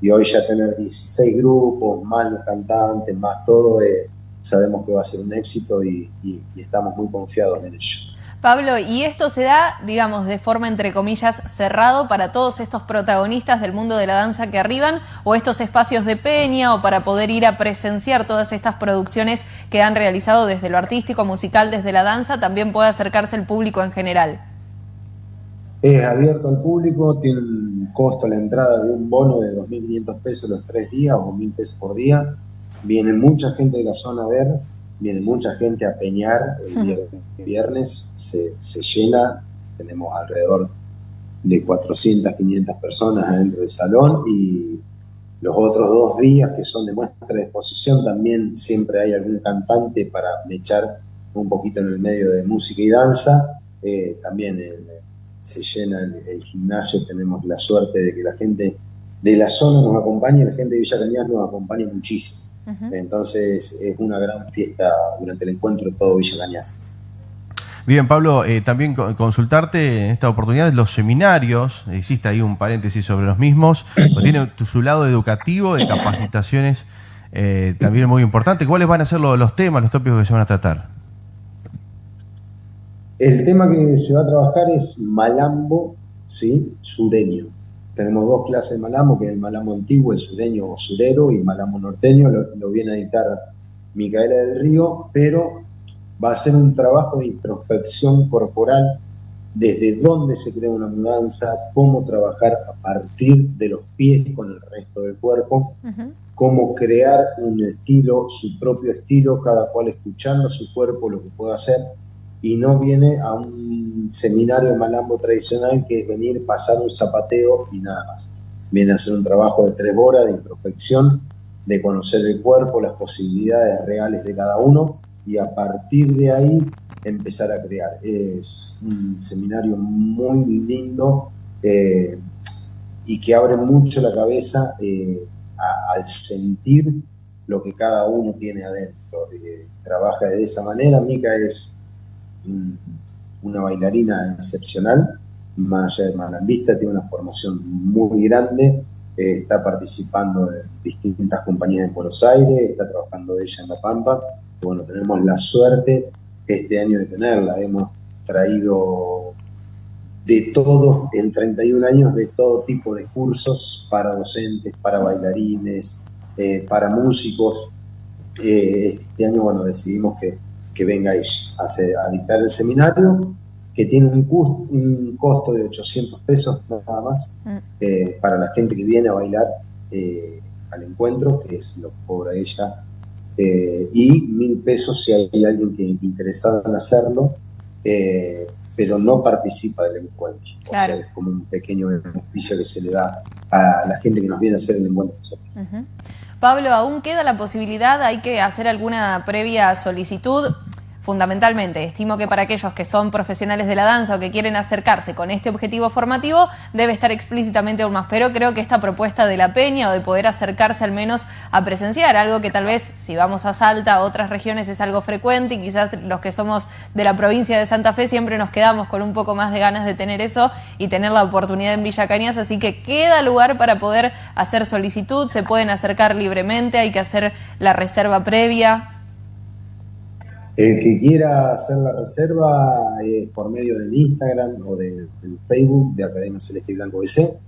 Y hoy ya tener 16 grupos, más los cantantes, más todo, eh, sabemos que va a ser un éxito y estamos muy confiados en ello. Pablo, ¿y esto se da, digamos, de forma entre comillas cerrado para todos estos protagonistas del mundo de la danza que arriban o estos espacios de peña o para poder ir a presenciar todas estas producciones que han realizado desde lo artístico, musical, desde la danza, también puede acercarse el público en general? Es abierto al público, tiene un costo la entrada de un bono de 2.500 pesos los tres días o 1.000 pesos por día. Viene mucha gente de la zona a ver, viene mucha gente a peñar el día viernes, se, se llena, tenemos alrededor de 400, 500 personas adentro del salón y los otros dos días que son de muestra de exposición también siempre hay algún cantante para mechar un poquito en el medio de música y danza. Eh, también se llena el, gimnasio, tenemos la suerte de que la gente de la zona nos acompaña y la gente de Villa Cañas nos acompaña muchísimo. Entonces es una gran fiesta durante el encuentro de todo Villa Cañas. Bien, Pablo, eh, también consultarte en esta oportunidad los seminarios, hiciste ahí un paréntesis sobre los mismos, tiene su lado educativo, de capacitaciones eh, también muy importante. ¿Cuáles van a ser los, los temas, los tópicos que se van a tratar? El tema que se va a trabajar es malambo, ¿sí? Sureño. Tenemos dos clases de malambo, que es el malambo antiguo, el sureño o surero, y malambo norteño, lo, viene a dictar Micaela del Río, pero va a ser un trabajo de introspección corporal, desde dónde se crea una mudanza, cómo trabajar a partir de los pies con el resto del cuerpo, cómo crear un estilo, su propio estilo, cada cual escuchando su cuerpo lo que puede hacer, y no viene a un seminario de malambo tradicional que es venir, pasar un zapateo y nada más. Viene a hacer un trabajo de tres horas de introspección, de conocer el cuerpo, las posibilidades reales de cada uno y a partir de ahí empezar a crear. Es un seminario muy lindo eh, y que abre mucho la cabeza eh, al sentir lo que cada uno tiene adentro. Eh, trabaja de esa manera. Mica es una bailarina excepcional, allá de malambista, tiene una formación muy grande, eh, está participando en distintas compañías en Buenos Aires, está trabajando ella en La Pampa. Bueno, tenemos la suerte este año de tenerla. Hemos traído de todo, en 31 años, de todo tipo de cursos para docentes, para bailarines, eh, para músicos. Eh, este año, bueno, decidimos que que venga a, a dictar el seminario, que tiene un, costo de 800 pesos nada más mm. eh, para la gente que viene a bailar eh, al encuentro, que es lo que cobra ella, eh, y mil pesos si hay alguien que interesado en hacerlo, pero no participa del encuentro. O sea, es como un pequeño beneficio que se le da a la gente que nos viene a hacer el encuentro Pablo, aún queda la posibilidad, hay que hacer alguna previa solicitud fundamentalmente. Estimo que para aquellos que son profesionales de la danza o que quieren acercarse con este objetivo formativo, debe estar explícitamente aún más. Pero creo que esta propuesta de la Peña o de poder acercarse al menos a presenciar, algo que tal vez si vamos a Salta, a otras regiones es algo frecuente y quizás los que somos de la provincia de Santa Fe siempre nos quedamos con un poco más de ganas de tener eso y tener la oportunidad en Villa Cañas, así que queda lugar para poder hacer solicitud, se pueden acercar libremente, hay que hacer la reserva previa. El que quiera hacer la reserva es por medio del Instagram o del Facebook de Academia Celeste Blanco BC.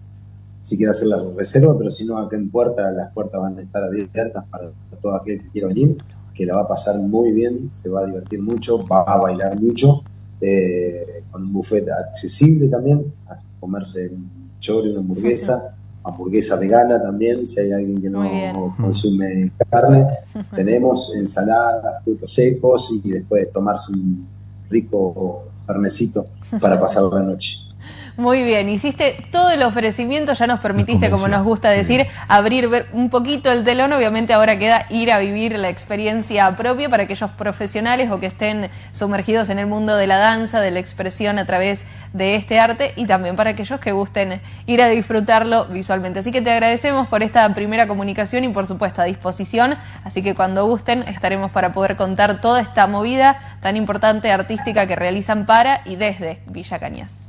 Si quiere hacer la reserva, pero si no, acá en puerta, las puertas van a estar abiertas para todo aquel que quiera venir, que la va a pasar muy bien, se va a divertir mucho, va a bailar mucho, eh, con un buffet accesible también, a comerse un choro y una hamburguesa hamburguesa vegana también, si hay alguien que no consume carne. Tenemos ensaladas, frutos secos y después tomarse un rico fernecito para pasar la noche. Muy bien, hiciste todo el ofrecimiento, ya nos permitiste, como nos gusta decir, abrir un poquito el telón. Obviamente ahora queda ir a vivir la experiencia propia para aquellos profesionales o que estén sumergidos en el mundo de la danza, de la expresión a través de este arte y también para aquellos que gusten ir a disfrutarlo visualmente. Así que te agradecemos por esta primera comunicación y por supuesto a disposición. Así que cuando gusten estaremos para poder contar toda esta movida tan importante artística que realizan para y desde Villa Cañas.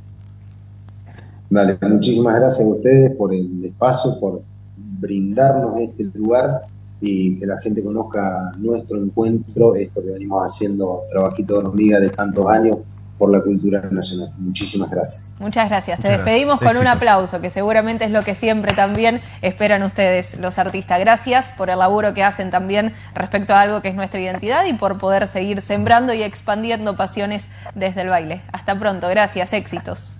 Vale, muchísimas gracias a ustedes por el espacio, por brindarnos este lugar y que la gente conozca nuestro encuentro, esto que venimos haciendo, trabajito de hormiga de tantos años por la cultura nacional. Muchísimas gracias. Muchas gracias. Te despedimos con un aplauso, que seguramente es lo que siempre también esperan ustedes, los artistas. Gracias por el laburo que hacen también respecto a algo que es nuestra identidad y por poder seguir sembrando y expandiendo pasiones desde el baile. Hasta pronto. Gracias. Éxitos.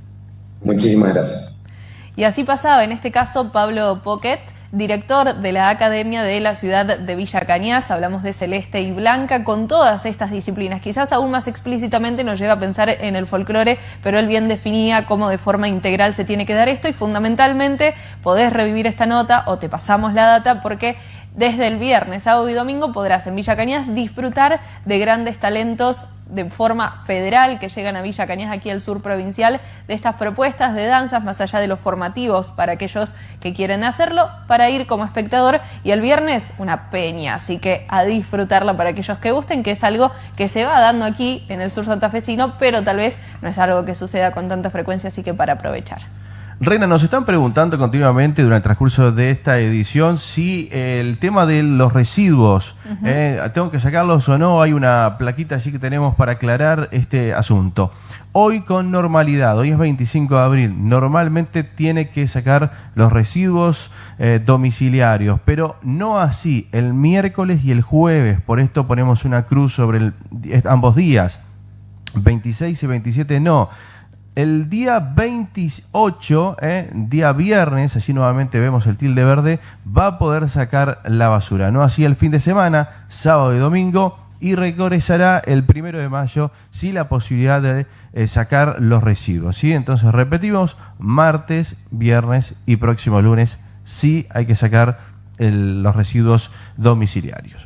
Muchísimas gracias. Y así pasaba, en este caso, Pablo Pocket, director de la Academia de la ciudad de Villa Cañas. Hablamos de Celeste y Blanca con todas estas disciplinas. Quizás aún más explícitamente nos lleva a pensar en el folclore, pero él bien definía cómo de forma integral se tiene que dar esto y fundamentalmente podés revivir esta nota o te pasamos la data porque desde el viernes, sábado y domingo podrás en Villa Cañas disfrutar de grandes talentos de forma federal que llegan a Villa Cañas aquí al sur provincial de estas propuestas de danzas más allá de los formativos para aquellos que quieren hacerlo para ir como espectador y el viernes una peña así que a disfrutarla para aquellos que gusten que es algo que se va dando aquí en el sur santafesino pero tal vez no es algo que suceda con tanta frecuencia así que para aprovechar. Reina, nos están preguntando continuamente durante el transcurso de esta edición si el tema de los residuos, eh, tengo que sacarlos o no, hay una plaquita allí que tenemos para aclarar este asunto. Hoy con normalidad, hoy es 25 de abril, normalmente tiene que sacar los residuos eh, domiciliarios, pero no así el miércoles y el jueves, por esto ponemos una cruz sobre ambos días, 26 y 27 no el día 28, eh, día viernes, así nuevamente vemos el tilde verde, va a poder sacar la basura. No así el fin de semana, sábado y domingo, y regresará el primero de mayo, sí la posibilidad de eh, sacar los residuos. ¿sí? Entonces repetimos, martes, viernes y próximo lunes, sí hay que sacar los residuos domiciliarios.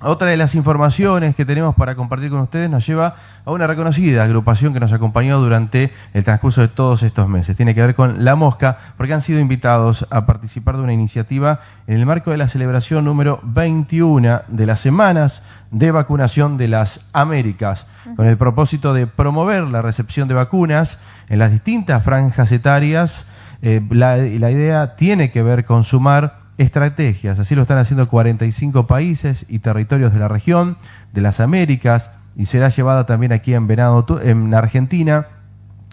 Otra de las informaciones que tenemos para compartir con ustedes nos lleva a una reconocida agrupación que nos acompañó durante el transcurso de todos estos meses. Tiene que ver con La Mosca, porque han sido invitados a participar de una iniciativa en el marco de la celebración número 21 de las semanas de vacunación de las Américas, con el propósito de promover la recepción de vacunas en las distintas franjas etarias. Eh, la, la idea tiene que ver con sumar estrategias. Así lo están haciendo 45 países y territorios de la región, de las Américas, y será llevada también aquí en Venado, en Argentina,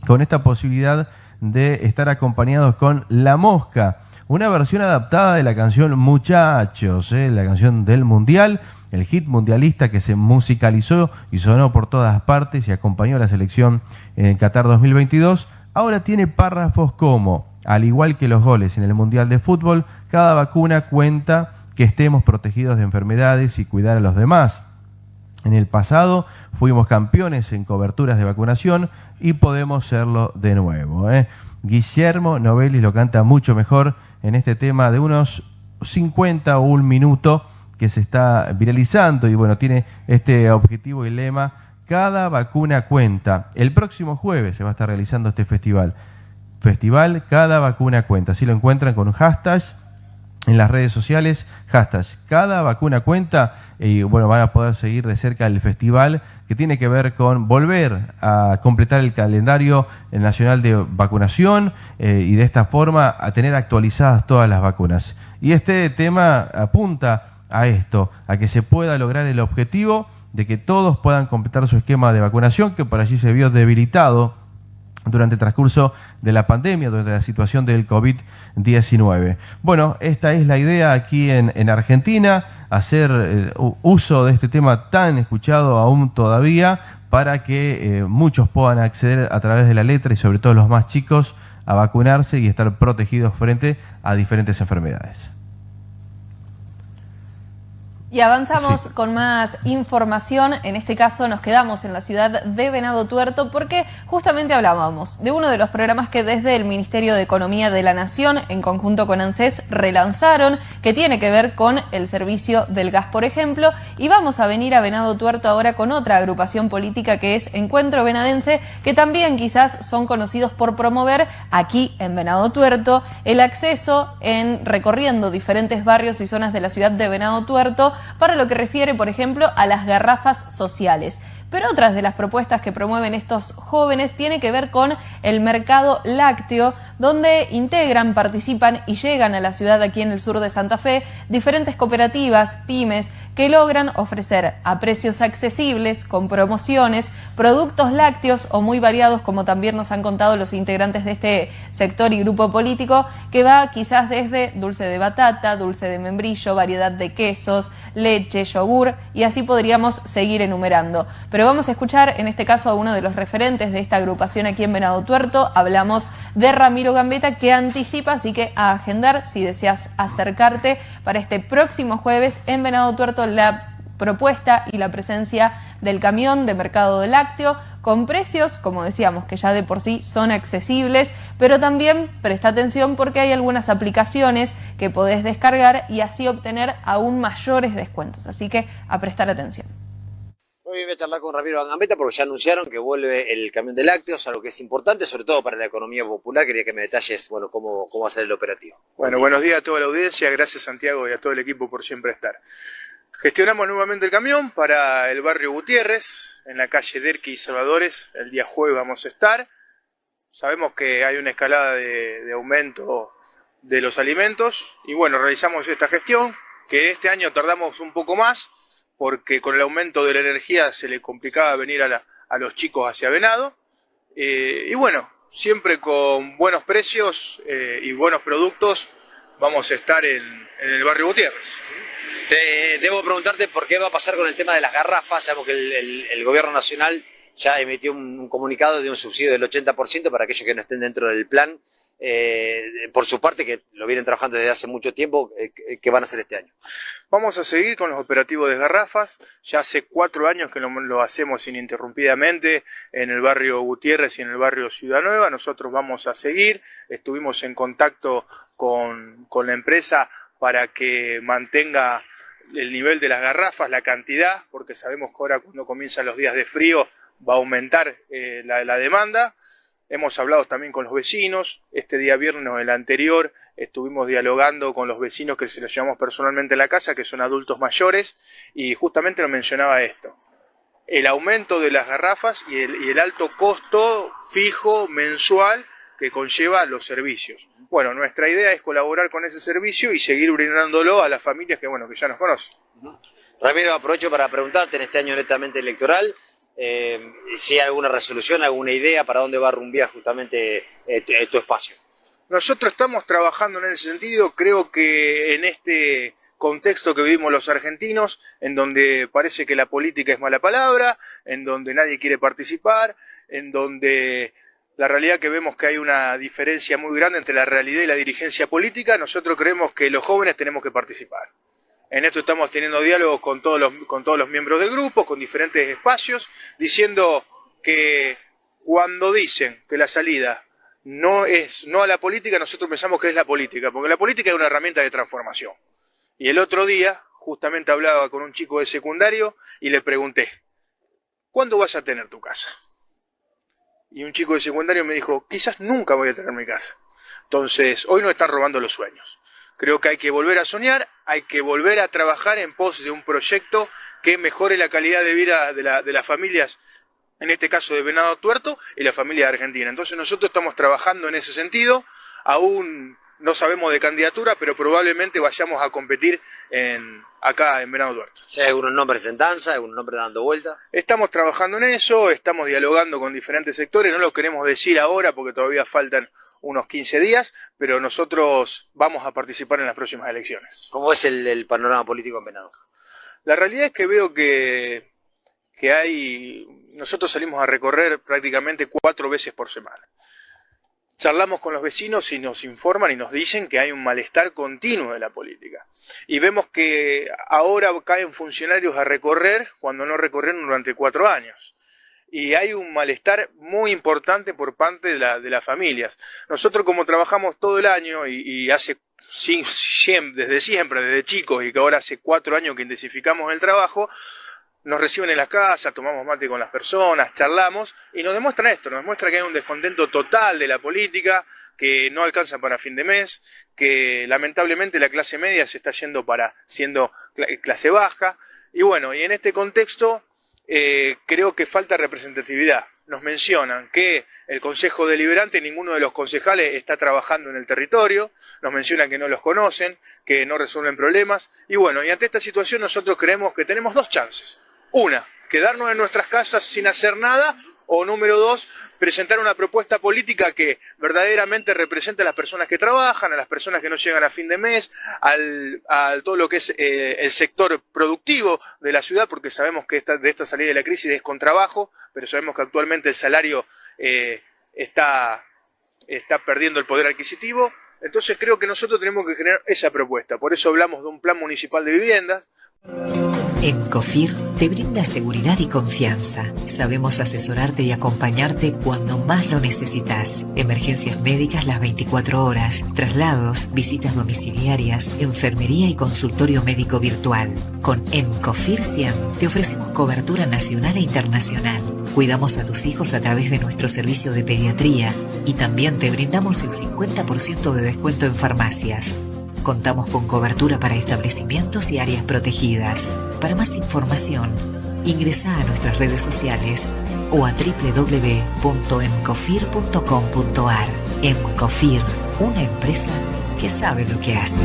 con esta posibilidad de estar acompañados con La Mosca, una versión adaptada de la canción Muchachos, ¿eh? la canción del Mundial, el hit mundialista que se musicalizó y sonó por todas partes y acompañó a la selección en Qatar 2022, ahora tiene párrafos como, al igual que los goles en el Mundial de Fútbol, cada vacuna cuenta que estemos protegidos de enfermedades y cuidar a los demás. En el pasado fuimos campeones en coberturas de vacunación y podemos serlo de nuevo. ¿eh? Guillermo Novelli lo canta mucho mejor en este tema de unos 50 o un minuto que se está viralizando y bueno, tiene este objetivo y lema, cada vacuna cuenta. El próximo jueves se va a estar realizando este festival. Festival Cada Vacuna Cuenta. Así lo encuentran con un hashtag en las redes sociales, hashtag cada vacuna cuenta y bueno, van a poder seguir de cerca el festival que tiene que ver con volver a completar el calendario nacional de vacunación eh, y de esta forma a tener actualizadas todas las vacunas. Y este tema apunta a esto, a que se pueda lograr el objetivo de que todos puedan completar su esquema de vacunación que por allí se vio debilitado durante el transcurso de la pandemia, durante la situación del COVID-19. Bueno, esta es la idea aquí en, Argentina, hacer eh, uso de este tema tan escuchado aún todavía para que eh, muchos puedan acceder a través de la letra y sobre todo los más chicos a vacunarse y estar protegidos frente a diferentes enfermedades. Y avanzamos con más información. En este caso nos quedamos en la ciudad de Venado Tuerto porque justamente hablábamos de uno de los programas que desde el Ministerio de Economía de la Nación, en conjunto con ANSES, relanzaron, que tiene que ver con el servicio del gas, por ejemplo. Y vamos a venir a Venado Tuerto ahora con otra agrupación política que es Encuentro Venadense, que también quizás son conocidos por promover aquí en Venado Tuerto el acceso en recorriendo diferentes barrios y zonas de la ciudad de Venado Tuerto para lo que refiere, por ejemplo, a las garrafas sociales. Pero otras de las propuestas que promueven estos jóvenes tiene que ver con el mercado lácteo, donde integran, participan y llegan a la ciudad aquí en el sur de Santa Fe diferentes cooperativas, pymes, que logran ofrecer a precios accesibles, con promociones, productos lácteos o muy variados, como también nos han contado los integrantes de este sector y grupo político, que va quizás desde dulce de batata, dulce de membrillo, variedad de quesos, leche, yogur, y así podríamos seguir enumerando. Pero vamos a escuchar en este caso a uno de los referentes de esta agrupación aquí en Venado Tuerto, hablamos de Ramiro Gambetta que anticipa, así que a agendar si deseas acercarte para este próximo jueves en Venado Tuerto la propuesta y la presencia del camión de mercado de lácteo con precios, como decíamos, que ya de por sí son accesibles, pero también presta atención porque hay algunas aplicaciones que podés descargar y así obtener aún mayores descuentos. Así que a prestar atención. Hoy voy a charlar con Ramiro Gambetta porque ya anunciaron que vuelve el camión de lácteos, algo que es importante, sobre todo para la economía popular. Quería que me detalles, bueno, cómo, cómo va a ser el operativo. Bueno, buenos días a toda la audiencia. Gracias Santiago y a todo el equipo por siempre estar. Gestionamos nuevamente el camión para el barrio Gutiérrez, en la calle Derqui y Salvadores. El día jueves vamos a estar. Sabemos que hay una escalada de, aumento de los alimentos y bueno, realizamos esta gestión que este año tardamos un poco más porque con el aumento de la energía se le complicaba venir a, a los chicos hacia Venado. Eh, y bueno, siempre con buenos precios eh, y buenos productos vamos a estar en, en el barrio Gutiérrez. Te, debo preguntarte por qué va a pasar con el tema de las garrafas. Sabemos que el, gobierno nacional ya emitió un, un, comunicado de un subsidio del 80% para aquellos que no estén dentro del plan. Eh, por su parte, que lo vienen trabajando desde hace mucho tiempo, eh, ¿qué van a hacer este año? Vamos a seguir con los operativos de garrafas. Ya hace cuatro años que lo, lo, hacemos ininterrumpidamente en el barrio Gutiérrez y en el barrio Ciudad Nueva. Nosotros vamos a seguir. Estuvimos en contacto con, con la empresa para que mantenga el nivel de las garrafas, la cantidad, porque sabemos que ahora cuando comienzan los días de frío va a aumentar eh, la, la, demanda. Hemos hablado también con los vecinos. Este día viernes, el anterior, estuvimos dialogando con los vecinos que se los llevamos personalmente a la casa, que son adultos mayores, y justamente nos mencionaba esto. El aumento de las garrafas y el, y el alto costo fijo mensual que conlleva los servicios. Bueno, nuestra idea es colaborar con ese servicio y seguir brindándolo a las familias que, bueno, que ya nos conocen. Ramiro, aprovecho para preguntarte en este año netamente electoral, eh, si hay alguna resolución, alguna idea para dónde va a rumbear justamente eh, tu espacio. Nosotros estamos trabajando en ese sentido, creo que en este contexto que vivimos los argentinos, en donde parece que la política es mala palabra, en donde nadie quiere participar, en donde la realidad que vemos que hay una diferencia muy grande entre la realidad y la dirigencia política, nosotros creemos que los jóvenes tenemos que participar. En esto estamos teniendo diálogos con todos los, con todos los miembros del grupo, con diferentes espacios, diciendo que cuando dicen que la salida no es no a la política, nosotros pensamos que es la política, porque la política es una herramienta de transformación. Y el otro día, justamente hablaba con un chico de secundario y le pregunté, ¿cuándo vas a tener tu casa? Y un chico de secundario me dijo, quizás nunca voy a tener mi casa. Entonces, hoy nos están robando los sueños. Creo que hay que volver a soñar, hay que volver a trabajar en pos de un proyecto que mejore la calidad de vida de, la, de las familias, en este caso de Venado Tuerto y la familia de Argentina. Entonces nosotros estamos trabajando en ese sentido, aún no sabemos de candidatura, pero probablemente vayamos a competir en, acá en Venado Tuerto. ¿Hay algunos nombres en danza, algunos nombres dando vuelta? Estamos trabajando en eso, estamos dialogando con diferentes sectores, no lo queremos decir ahora porque todavía faltan unos 15 días, pero nosotros vamos a participar en las próximas elecciones. ¿Cómo es el, el panorama político en Venado? La realidad es que veo que, que hay, nosotros salimos a recorrer prácticamente cuatro veces por semana. Charlamos con los vecinos y nos informan y nos dicen que hay un malestar continuo de la política. Y vemos que ahora caen funcionarios a recorrer cuando no recorrieron durante cuatro años. Y hay un malestar muy importante por parte de, la, de las familias. Nosotros como trabajamos todo el año y, y hace desde siempre, desde chicos y que ahora hace cuatro años que intensificamos el trabajo, nos reciben en la casa, tomamos mate con las personas, charlamos y nos demuestran esto, nos demuestra que hay un descontento total de la política, que no alcanza para fin de mes, que lamentablemente la clase media se está yendo para siendo clase baja y bueno, y en este contexto eh, creo que falta representatividad. Nos mencionan que el Consejo Deliberante, ninguno de los concejales está trabajando en el territorio, nos mencionan que no los conocen, que no resuelven problemas, y bueno, y ante esta situación nosotros creemos que tenemos dos chances. Una, quedarnos en nuestras casas sin hacer nada, o número dos, presentar una propuesta política que verdaderamente represente a las personas que trabajan, a las personas que no llegan a fin de mes, al, a todo lo que es eh, el sector productivo de la ciudad, porque sabemos que esta, de esta salida de la crisis es con trabajo, pero sabemos que actualmente el salario eh, está, está perdiendo el poder adquisitivo. Entonces creo que nosotros tenemos que generar esa propuesta. Por eso hablamos de un plan municipal de viviendas. En COFIR te brinda seguridad y confianza. Sabemos asesorarte y acompañarte cuando más lo necesitas. Emergencias médicas las 24 horas, traslados, visitas domiciliarias, enfermería y consultorio médico virtual. Con EMCOFIR 100 te ofrecemos cobertura nacional e internacional. Cuidamos a tus hijos a través de nuestro servicio de pediatría y también te brindamos el 50% de descuento en farmacias. Contamos con cobertura para establecimientos y áreas protegidas. Para más información, ingresa a nuestras redes sociales o a www.emcofir.com.ar. Emcofir, una empresa que sabe lo que hace.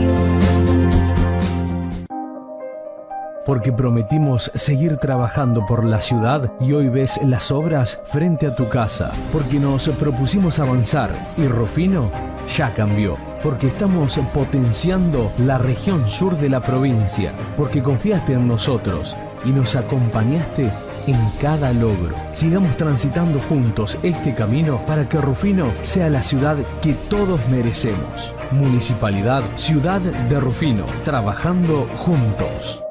Porque prometimos seguir trabajando por la ciudad y hoy ves las obras frente a tu casa. Porque nos propusimos avanzar y Rufino ya cambió porque estamos potenciando la región sur de la provincia, porque confiaste en nosotros y nos acompañaste en cada logro. Sigamos transitando juntos este camino para que Rufino sea la ciudad que todos merecemos. Municipalidad Ciudad de Rufino, trabajando juntos.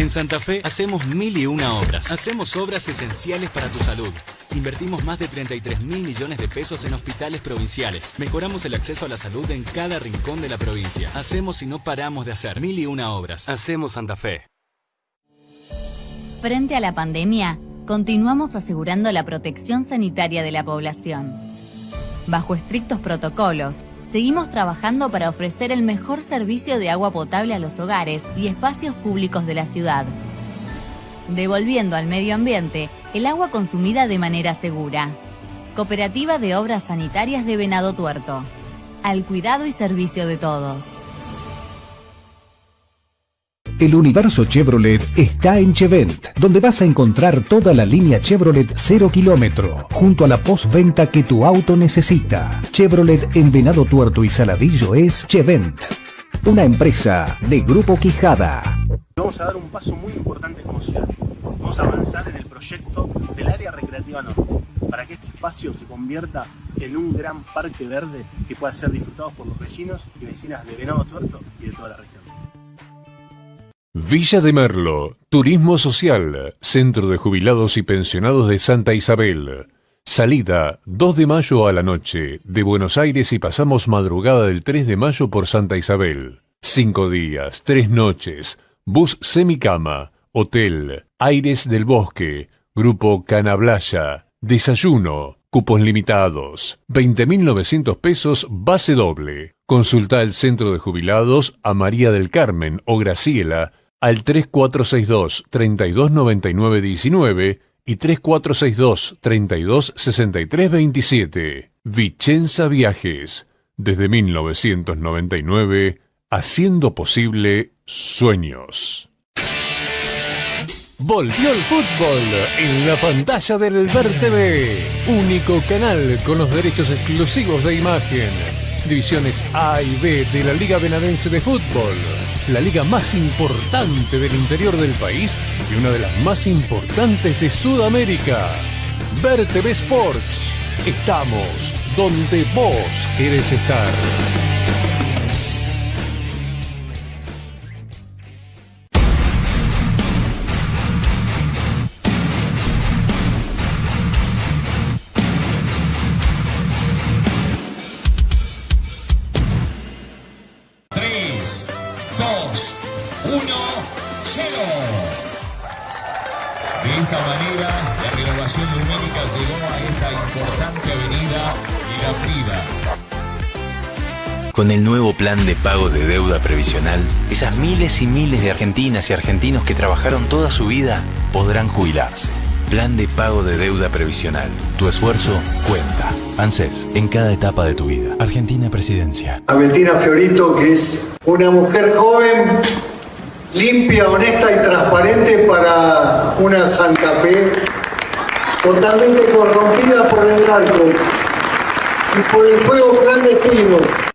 En Santa Fe hacemos mil y una obras. Hacemos obras esenciales para tu salud. Invertimos más de 33 mil millones de pesos en hospitales provinciales. Mejoramos el acceso a la salud en cada rincón de la provincia. Hacemos y no paramos de hacer mil y una obras. Hacemos Santa Fe. Frente a la pandemia, continuamos asegurando la protección sanitaria de la población. Bajo estrictos protocolos, seguimos trabajando para ofrecer el mejor servicio de agua potable a los hogares y espacios públicos de la ciudad, devolviendo al medio ambiente el agua consumida de manera segura. Cooperativa de Obras Sanitarias de Venado Tuerto. Al cuidado y servicio de todos. El universo Chevrolet está en Chevent, donde vas a encontrar toda la línea Chevrolet 0 kilómetro, junto a la postventa que tu auto necesita. Chevrolet en Venado Tuerto y Saladillo es Chevent, una empresa de Grupo Quijada. Vamos a dar un paso muy importante como ciudad. Vamos a avanzar en el proyecto del área recreativa norte, para que este espacio se convierta en un gran parque verde que pueda ser disfrutado por los vecinos y vecinas de Venado Tuerto y de toda la región. Villa de Merlo, Turismo Social, Centro de Jubilados y Pensionados de Santa Isabel. Salida 2 de mayo a la noche de Buenos Aires y pasamos madrugada del 3 de mayo por Santa Isabel. Cinco días, tres noches, bus semicama, hotel, Aires del Bosque, Grupo Canablaya, desayuno, cupos limitados, 20.900 pesos base doble. Consulta el Centro de Jubilados a María del Carmen o Graciela al 3462 329919 y 3462 326327. Vicenza Viajes, desde 1999, haciendo posible sueños. Volvió el fútbol en la pantalla del Ver TV, único canal con los derechos exclusivos de imagen. Divisiones A y B de la Liga Benadense de Fútbol, la liga más importante del interior del país y una de las más importantes de Sudamérica. Ver TV Sports. Estamos donde vos querés estar. Con el nuevo plan de pago de deuda previsional, esas miles y miles de argentinas y argentinos que trabajaron toda su vida podrán jubilarse. Plan de pago de deuda previsional. Tu esfuerzo cuenta. ANSES, en cada etapa de tu vida. Argentina Presidencia. a Fiorito, que es una mujer joven, limpia, honesta y transparente para una Santa Fe totalmente corrompida por el narco y por el juego clandestino.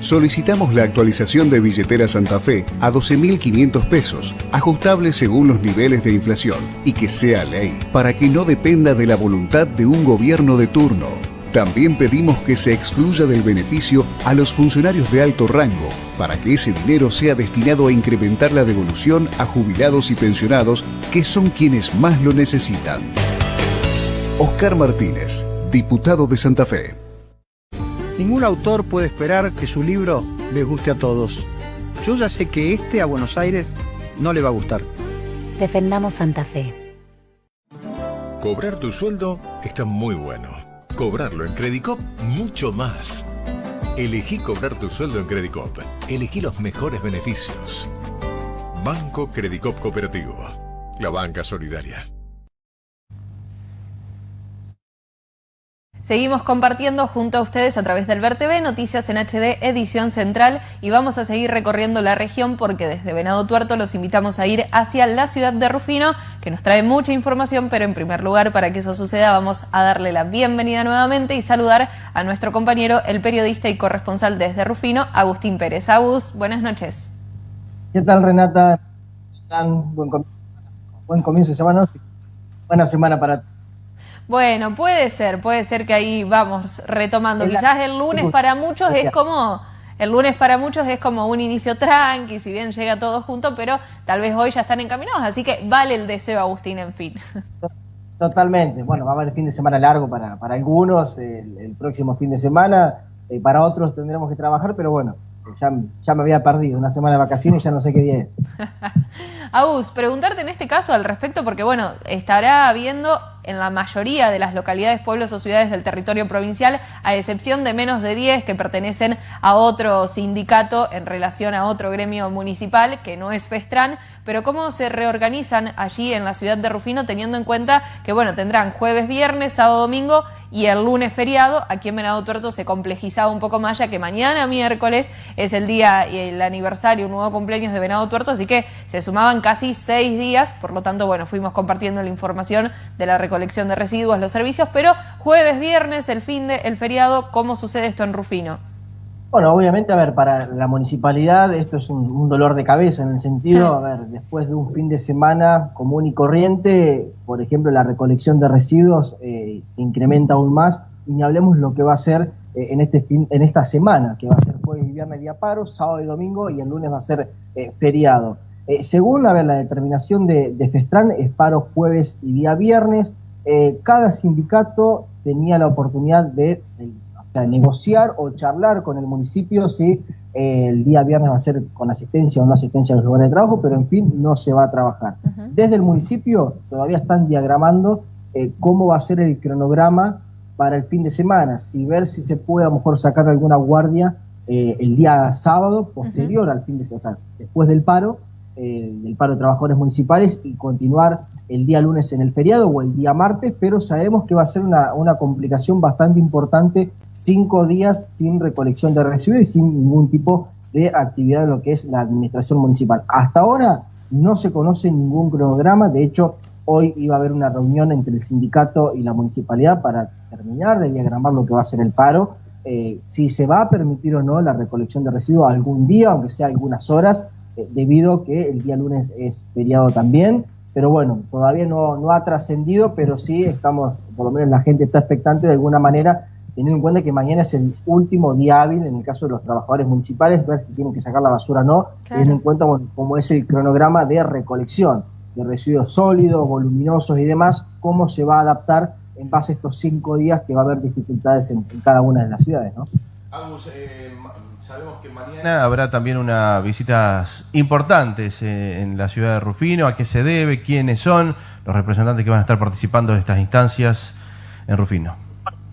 Solicitamos la actualización de billetera Santa Fe a 12.500 pesos, ajustable según los niveles de inflación, y que sea ley, para que no dependa de la voluntad de un gobierno de turno. También pedimos que se excluya del beneficio a los funcionarios de alto rango, para que ese dinero sea destinado a incrementar la devolución a jubilados y pensionados, que son quienes más lo necesitan. Oscar Martínez, diputado de Santa Fe. Ningún autor puede esperar que su libro le guste a todos. Yo ya sé que este a Buenos Aires no le va a gustar. Defendamos Santa Fe. Cobrar tu sueldo está muy bueno. Cobrarlo en Credicop, mucho más. Elegí cobrar tu sueldo en Credicop. Elegí los mejores beneficios. Banco Credicop Cooperativo. La banca solidaria. Seguimos compartiendo junto a ustedes a través del VerTV Noticias en HD Edición Central y vamos a seguir recorriendo la región porque desde Venado Tuerto los invitamos a ir hacia la ciudad de Rufino que nos trae mucha información pero en primer lugar para que eso suceda vamos a darle la bienvenida nuevamente y saludar a nuestro compañero el periodista y corresponsal desde Rufino Agustín Pérez. Agus, buenas noches. ¿Qué tal Renata? Buen, buen comienzo de semana. Buena semana para bueno, puede ser, puede ser que ahí vamos retomando. Quizás el lunes para muchos es como el lunes para muchos es como un inicio tranqui, si bien llega todo junto, pero tal vez hoy ya están encaminados, así que vale el deseo, Agustín, en fin. Totalmente. Bueno, va a haber fin de semana largo para, para algunos, el, próximo fin de semana, eh, para otros tendremos que trabajar, pero bueno, ya, ya, me había perdido una semana de vacaciones y ya no sé qué día es. Agus, preguntarte en este caso al respecto, porque bueno, estará habiendo en la mayoría de las localidades, pueblos o ciudades del territorio provincial, a excepción de menos de 10 que pertenecen a otro sindicato en relación a otro gremio municipal, que no es Festran, pero cómo se reorganizan allí en la ciudad de Rufino teniendo en cuenta que bueno, tendrán jueves, viernes, sábado, domingo y el lunes feriado, aquí en Venado Tuerto se complejizaba un poco más ya que mañana miércoles es el día y el aniversario, un nuevo cumpleaños de Venado Tuerto, así que se sumaban casi seis días, por lo tanto, bueno, fuimos compartiendo la información de la recolección de residuos, los servicios, pero jueves, viernes, el fin de, el feriado, ¿cómo sucede esto en Rufino? Bueno, obviamente, a ver, para la municipalidad esto es un, dolor de cabeza en el sentido, a ver, después de un fin de semana común y corriente, por ejemplo, la recolección de residuos eh, se incrementa aún más y ni hablemos lo que va a ser eh, en, este en esta semana, que va a ser jueves y viernes día paro, sábado y domingo y el lunes va a ser eh, feriado. según a ver, la determinación de, de, Festran, es paro jueves y día viernes. cada sindicato tenía la oportunidad de o sea, negociar o charlar con el municipio si eh, el día viernes va a ser con asistencia o no asistencia a los lugares de trabajo, pero en fin, no se va a trabajar. Desde el municipio todavía están diagramando eh, cómo va a ser el cronograma para el fin de semana, si ver si se puede a lo mejor sacar alguna guardia eh, el día sábado posterior al fin de semana, o sea, después del paro, del paro de trabajadores municipales y continuar el día lunes en el feriado o el día martes, pero sabemos que va a ser una, una complicación bastante importante, cinco días sin recolección de residuos y sin ningún tipo de actividad en lo que es la administración municipal. Hasta ahora no se conoce ningún cronograma, de hecho hoy iba a haber una reunión entre el sindicato y la municipalidad para terminar de diagramar lo que va a ser el paro, eh, si se va a permitir o no la recolección de residuos algún día, aunque sea algunas horas, eh, debido a que el día lunes es feriado también pero bueno, todavía no, no ha trascendido, pero sí estamos, por lo menos la gente está expectante de alguna manera, teniendo en cuenta que mañana es el último día hábil en el caso de los trabajadores municipales, ver si tienen que sacar la basura o no, teniendo en cuenta cómo es el cronograma de recolección de residuos sólidos, voluminosos y demás, cómo se va a adaptar en base a estos cinco días que va a haber dificultades en, cada una de las ciudades, ¿no? eh, Sabemos que mañana habrá también unas visitas importantes eh, en la ciudad de Rufino. ¿A qué se debe? ¿Quiénes son los representantes que van a estar participando de estas instancias en Rufino?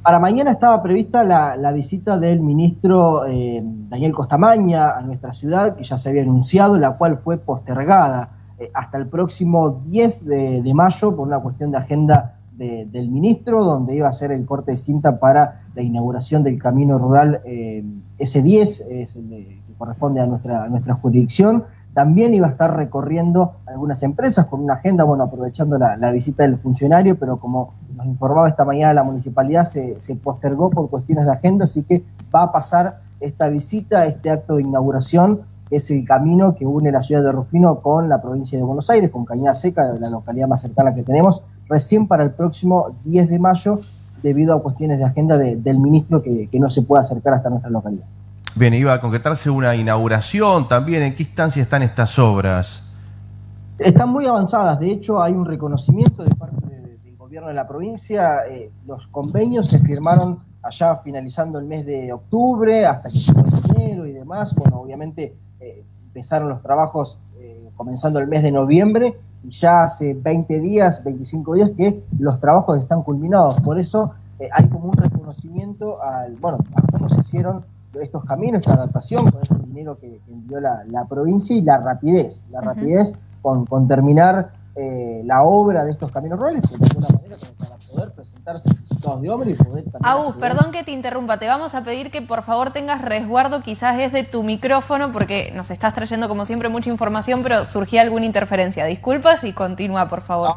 Para mañana estaba prevista la, visita del ministro eh, Daniel Costamaña a nuestra ciudad, que ya se había anunciado, la cual fue postergada eh, hasta el próximo 10 de mayo por una cuestión de agenda del ministro, donde iba a ser el corte de cinta para la inauguración del camino rural eh, S10, es el que corresponde a nuestra, nuestra jurisdicción. También iba a estar recorriendo algunas empresas con una agenda, bueno, aprovechando la, visita del funcionario, pero como nos informaba esta mañana la municipalidad, se, postergó por cuestiones de agenda, así que va a pasar esta visita, este acto de inauguración es el camino que une la ciudad de Rufino con la provincia de Buenos Aires, con Cañada Seca, la localidad más cercana que tenemos, recién para el próximo 10 de mayo, debido a cuestiones de agenda del ministro que, no se puede acercar hasta nuestra localidad. Bien, iba a concretarse una inauguración también. ¿En qué instancia están estas obras? Están muy avanzadas. De hecho, hay un reconocimiento de parte del gobierno de la provincia. Eh, los convenios se firmaron allá finalizando el mes de octubre, hasta que llegó enero y demás. Bueno, obviamente eh, empezaron los trabajos eh, comenzando el mes de noviembre ya hace 20 días, 25 días que los trabajos están culminados. Por eso eh, hay como un reconocimiento al, bueno, a cómo se hicieron estos caminos, esta adaptación con el dinero que, envió la, provincia y la rapidez, la rapidez con, con terminar la obra de estos caminos rurales, de alguna poder presentarse Agus, perdón que te interrumpa, te vamos a pedir que por favor tengas resguardo quizás es de tu micrófono porque nos estás trayendo como siempre mucha información, pero surgía alguna interferencia. Disculpas y continúa, por favor.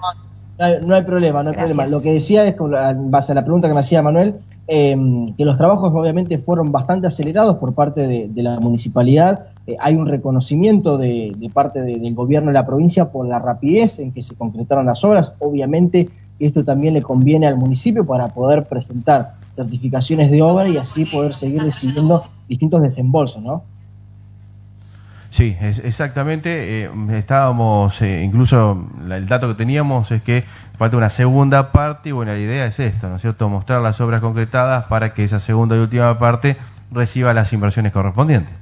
No, hay, problema, no hay problema. Lo que decía es, en base a la pregunta que me hacía Manuel, em, que los trabajos obviamente fueron bastante acelerados por parte de, la municipalidad. Eh, hay un reconocimiento de, parte del gobierno de la provincia por la rapidez en que se concretaron las obras. Obviamente esto también le conviene al municipio para poder presentar certificaciones de obra y así poder seguir recibiendo distintos desembolsos, ¿no? Sí, exactamente. Eh, estábamos, eh, incluso el dato que teníamos es que falta una segunda parte y bueno, la idea es esto, ¿no es cierto? Mostrar las obras concretadas para que esa segunda y última parte reciba las inversiones correspondientes.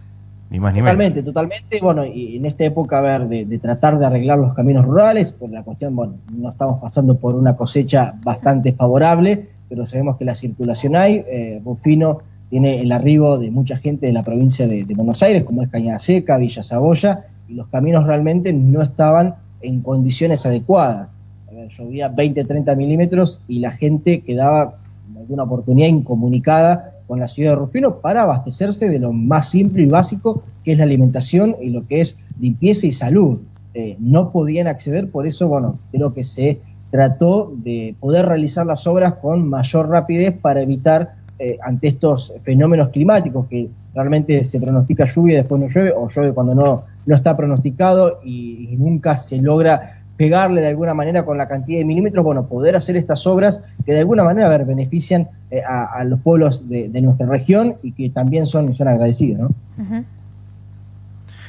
Ni ni menos. Totalmente, totalmente. Bueno, y en esta época, a ver, de, tratar de arreglar los caminos rurales, por la cuestión, bueno, no estamos pasando por una cosecha bastante favorable, pero sabemos que la circulación hay. Eh, Bufino tiene el arribo de mucha gente de la provincia de, Buenos Aires, como es Cañada Seca, Villa Saboya, y los caminos realmente no estaban en condiciones adecuadas. A ver, llovía 20, 30 milímetros y la gente quedaba en alguna oportunidad incomunicada con la ciudad de Rufino para abastecerse de lo más simple y básico que es la alimentación y lo que es limpieza y salud. Eh, no podían acceder, por eso, bueno, creo que se trató de poder realizar las obras con mayor rapidez para evitar eh, ante estos fenómenos climáticos que realmente se pronostica lluvia y después no llueve, o llueve cuando no, no está pronosticado y nunca se logra pegarle de alguna manera con la cantidad de milímetros, bueno, poder hacer estas obras que de alguna manera ver, benefician eh, a, los pueblos de, nuestra región y que también son, son agradecidos, ¿no?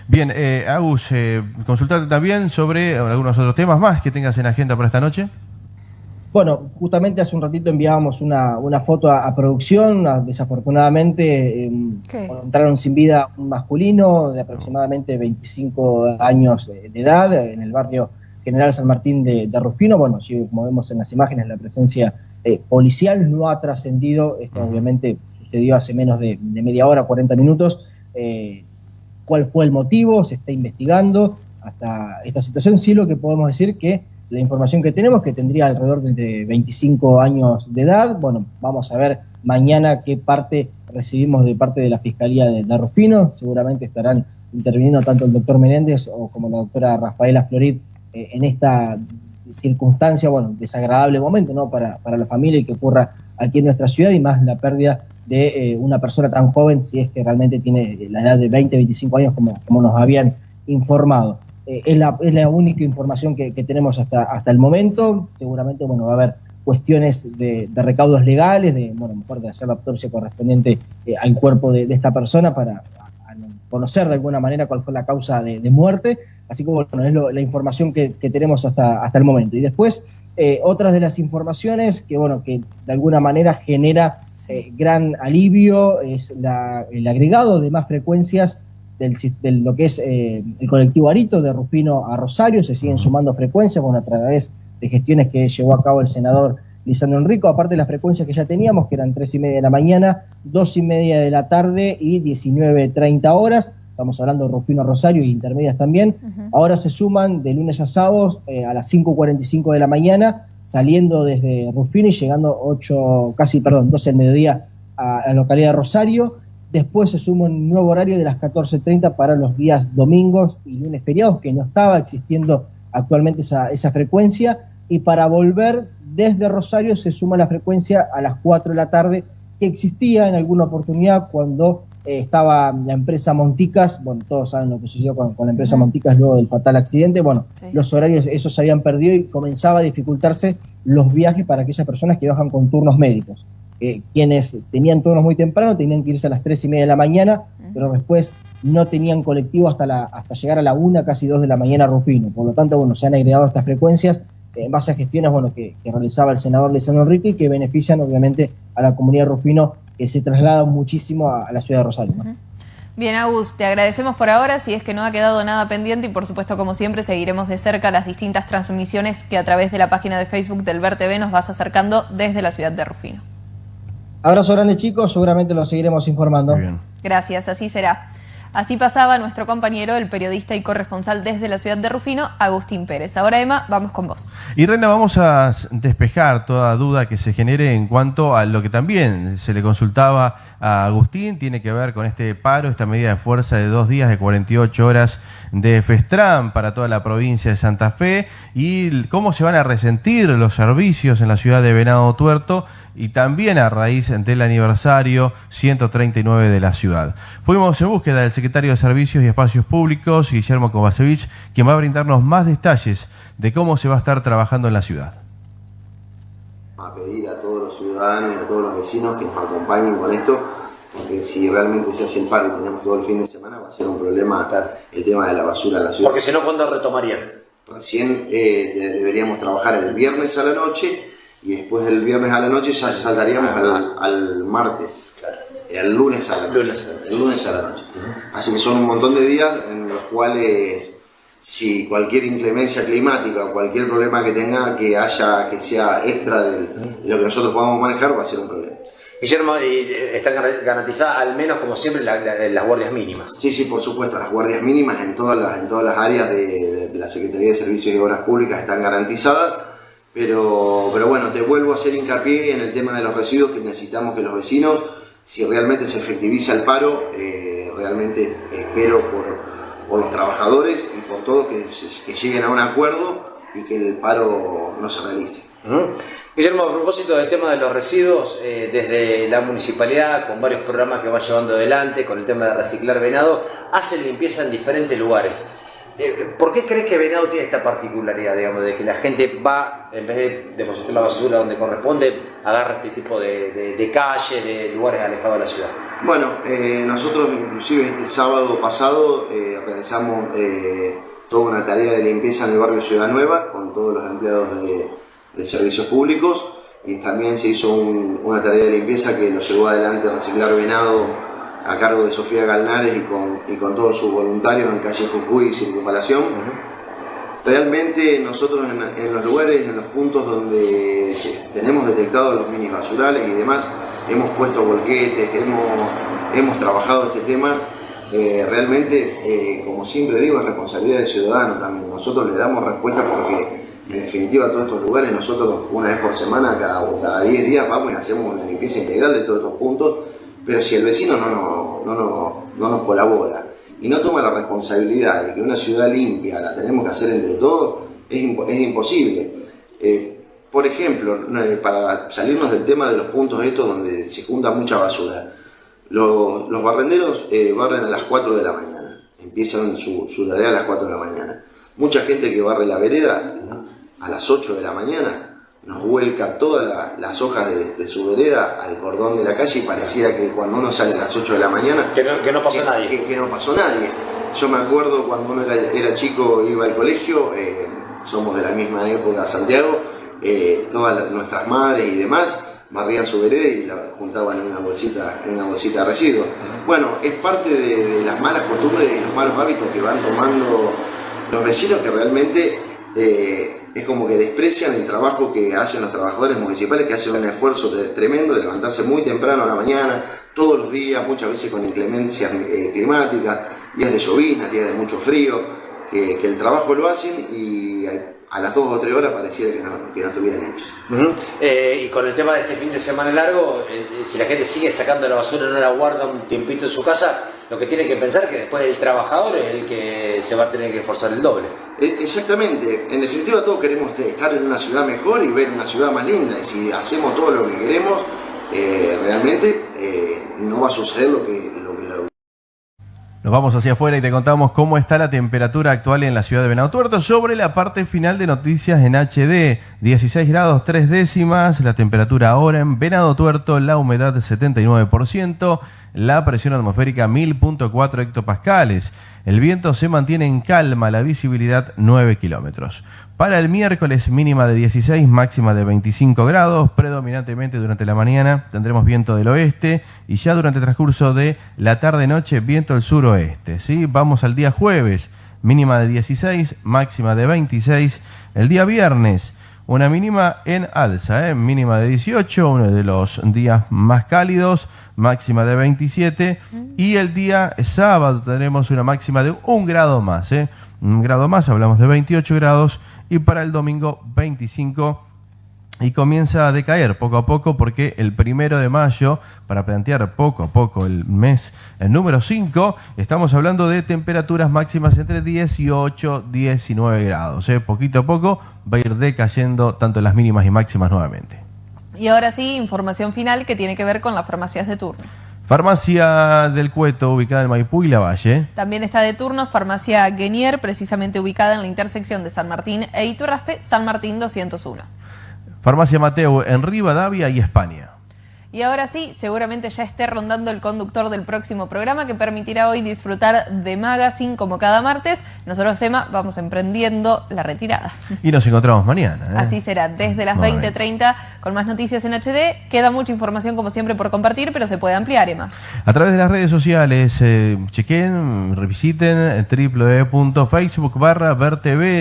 Bien, eh, Agus, eh, consultarte también sobre algunos otros temas más que tengas en agenda para esta noche. Bueno, justamente hace un ratito enviábamos una, foto a, producción, desafortunadamente encontraron sin vida un masculino de aproximadamente 25 años de edad en el barrio General San Martín de, Rufino. Bueno, como vemos en las imágenes, la presencia eh, policial no ha trascendido. Esto obviamente sucedió hace menos de, media hora, 40 minutos. Eh, ¿Cuál fue el motivo? Se está investigando hasta esta situación. Sí, lo que podemos decir que la información que tenemos, que tendría alrededor de 25 años de edad. Bueno, vamos a ver mañana qué parte recibimos de parte de la Fiscalía de, de Rufino. Seguramente estarán interviniendo tanto el doctor Menéndez o como la doctora Rafaela Florid eh, en esta circunstancia, bueno, desagradable momento, ¿no? Para, para, la familia y que ocurra aquí en nuestra ciudad y más la pérdida de eh, una persona tan joven, si es que realmente tiene la edad de 20, 25 años, como, como nos habían informado. Eh, es, la, es, la, única información que, tenemos hasta, hasta el momento. Seguramente, bueno, va a haber cuestiones de, recaudos legales, de, bueno, mejor de hacer la autopsia correspondiente al cuerpo de, esta persona para conocer de alguna manera cuál fue la causa de, muerte. Así que bueno, es la información que, tenemos hasta, hasta el momento. Y después, eh, otras de las informaciones que, bueno, que de alguna manera genera eh, gran alivio es el agregado de más frecuencias del, de lo que es eh, el colectivo Arito de Rufino a Rosario. Se siguen sumando frecuencias, bueno, a través de gestiones que llevó a cabo el senador Lisandro Enrico, aparte de las frecuencias que ya teníamos, que eran 3 y media de la mañana, 2 y media de la tarde y 19.30 horas. Estamos hablando de Rufino Rosario y intermedias también. Ahora se suman de lunes a sábados eh, a las 5.45 de la mañana, saliendo desde Rufino y llegando 8, casi, perdón, 12 del mediodía a la localidad de Rosario. Después se suma un nuevo horario de las 14.30 para los días domingos y lunes feriados, que no estaba existiendo actualmente esa, esa frecuencia. Y para volver desde Rosario se suma la frecuencia a las 4 de la tarde que existía en alguna oportunidad cuando eh, estaba la empresa Monticas, bueno, todos saben lo que sucedió con, con la empresa Monticas luego del fatal accidente, bueno, los horarios esos se habían perdido y comenzaba a dificultarse los viajes para aquellas personas que bajan con turnos médicos. Eh, quienes tenían turnos muy temprano tenían que irse a las 3 y media de la mañana, pero después no tenían colectivo hasta, la, hasta llegar a la 1, casi 2 de la mañana a Rufino. Por lo tanto, bueno, se han agregado estas frecuencias en base a gestiones bueno, que, que realizaba el senador Lisandro Enrique y que benefician obviamente a la comunidad de Rufino que se traslada muchísimo a, a la ciudad de Rosario. ¿no? Bien, Agus, te agradecemos por ahora, si es que no ha quedado nada pendiente y por supuesto, como siempre, seguiremos de cerca las distintas transmisiones que a través de la página de Facebook del Ver TV nos vas acercando desde la ciudad de Rufino. Abrazo grande chicos, seguramente los seguiremos informando. Gracias, así será. Así pasaba nuestro compañero, el periodista y corresponsal desde la ciudad de Rufino, Agustín Pérez. Ahora, Emma, vamos con vos. Y Reina, vamos a despejar toda duda que se genere en cuanto a lo que también se le consultaba a Agustín, tiene que ver con este paro, esta medida de fuerza de dos días de 48 horas de Festram para toda la provincia de Santa Fe y cómo se van a resentir los servicios en la ciudad de Venado Tuerto y también a raíz del aniversario 139 de la ciudad. Fuimos en búsqueda del secretario de Servicios y Espacios Públicos, Guillermo Kovacevic, quien va a brindarnos más detalles de cómo se va a estar trabajando en la ciudad. A pedir a todos los ciudadanos y a todos los vecinos que nos acompañen con esto, porque si realmente se hace el paro y tenemos todo el fin de semana, va a ser un problema estar el tema de la basura en la ciudad. Porque si no, ¿cuándo retomarían? Recién eh, deberíamos trabajar el viernes a la noche y después del viernes a la noche ya saltaríamos al, al martes, el lunes a la noche. El lunes a la noche. Así que son un montón de días en los cuales si cualquier inclemencia climática o cualquier problema que tenga que haya que sea extra de lo que nosotros podamos manejar va a ser un problema. Guillermo, y están garantizadas al menos como siempre la- la- las guardias mínimas. Sí, sí, por supuesto, las guardias mínimas en todas las, en todas las áreas de, de- de la Secretaría de Servicios y Obras Públicas están garantizadas, pero, pero bueno, te vuelvo a hacer hincapié en el tema de los residuos que necesitamos que los vecinos, si realmente se efectiviza el paro, eh, realmente espero por, los trabajadores y por todos que, lleguen a un acuerdo y que el paro no se realice. Guillermo, a propósito del tema de los residuos, eh, desde la municipalidad, con varios programas que va llevando adelante, con el tema de reciclar venado, hacen limpieza en diferentes lugares. Eh, ¿Por qué crees que Venado tiene esta particularidad, digamos, de que la gente va, en vez de depositar la basura donde corresponde, agarra este tipo de, de, de calles, de lugares alejados de la ciudad? Bueno, eh, nosotros inclusive este sábado pasado eh, realizamos eh, toda una tarea de limpieza en el barrio Ciudad Nueva con todos los empleados de, servicios públicos y también se hizo un- una tarea de limpieza que lo llevó adelante Reciclar Venado a cargo de Sofía Galnares y con, y con todos sus voluntarios en calle Jujuy y Circunvalación. Realmente nosotros en, en los lugares, en los puntos donde tenemos detectados los mini basurales y demás, hemos puesto volquetes, hemos, hemos trabajado este tema. Eh, realmente, eh, como siempre digo, es responsabilidad del ciudadano también. Nosotros le damos respuesta porque, en definitiva, a todos estos lugares, nosotros una vez por semana, cada, cada 10 días, vamos y hacemos una limpieza integral de todos estos puntos. Pero si el vecino no, nos- no, nos- no nos colabora y no toma la responsabilidad de que una ciudad limpia la tenemos que hacer entre todos, es, impo- es imposible. Eh, por ejemplo, no, eh, para salirnos del tema de los puntos estos donde se junta mucha basura, los, los barrenderos eh, barren a las 4 de la mañana, empiezan su, su tarea a las 4 de la mañana. Mucha gente que barre la vereda a las 8 de la mañana nos vuelca todas la- las hojas de, de su vereda al cordón de la calle y pareciera que cuando uno sale a las 8 de la mañana... Que no, que no pasó nadie. Que, que no pasó nadie. Yo me acuerdo cuando uno era, era chico, iba al colegio, eh, somos de la misma época, Santiago, eh, todas las- nuestras madres y demás barrían su vereda y la juntaban en una bolsita, en una bolsita de residuos. Bueno, es parte de, de las malas costumbres y los malos hábitos que van tomando los vecinos que realmente eh, es como que desprecian el trabajo que hacen los trabajadores municipales, que hacen un esfuerzo de- tremendo de levantarse muy temprano a la mañana, todos los días, muchas veces con inclemencias eh, climáticas, días de llovizna, días de mucho frío, que, el trabajo lo hacen y a, las dos o tres horas pareciera que no, que no. Ujú. Eh, y con el tema de este fin de semana largo, eh, si la gente sigue sacando la basura no la guarda un tiempito en su casa, lo que tiene que pensar es que después el trabajador es el que se va a tener que esforzar el doble. E- Exactamente, en definitiva todos queremos estar en una ciudad mejor y ver una ciudad más linda y si hacemos todo lo que queremos, eh, realmente eh, no va a suceder lo que, lo, que, Nos vamos hacia afuera y te contamos cómo está la temperatura actual en la ciudad de Venado Tuerto sobre la parte final de noticias en HD. 16 grados 3 décimas, la temperatura ahora en Venado Tuerto, la humedad 79%, la presión atmosférica 1000.4 hectopascales. El viento se mantiene en calma, la visibilidad 9 kilómetros. Para el miércoles mínima de 16, máxima de 25 grados, predominantemente durante la mañana tendremos viento del oeste y ya durante el transcurso de la tarde-noche viento del suroeste. ¿sí? Vamos al día jueves, mínima de 16, máxima de 26. El día viernes, una mínima en alza, ¿eh? mínima de 18, uno de los días más cálidos, máxima de 27. Y el día sábado tendremos una máxima de un grado más. ¿eh? Un grado más, hablamos de 28 grados y para el domingo 25 y comienza a decaer poco a poco porque el primero de mayo, para plantear poco a poco el mes el número 5, estamos hablando de temperaturas máximas entre 18 y 19 grados. ¿eh? Poquito a poco va a ir decayendo tanto las mínimas y máximas nuevamente. Y ahora sí, información final que tiene que ver con las farmacias de turno. Farmacia del Cueto, ubicada en Maipú y La Valle. También está de turno Farmacia Guenier, precisamente ubicada en la intersección de San Martín e Iturraspe, San Martín 201. Farmacia Mateo en Rivadavia y España. Y ahora sí, seguramente ya esté rondando el conductor del próximo programa que permitirá hoy disfrutar de Magazine como cada martes. Nosotros, Emma, vamos emprendiendo la retirada. Y nos encontramos mañana. ¿eh? Así será, desde las 20.30 con más noticias en HD. Queda mucha información como siempre por compartir, pero se puede ampliar, Emma. A través de las redes sociales, eh, chequen, revisiten www.facebook barra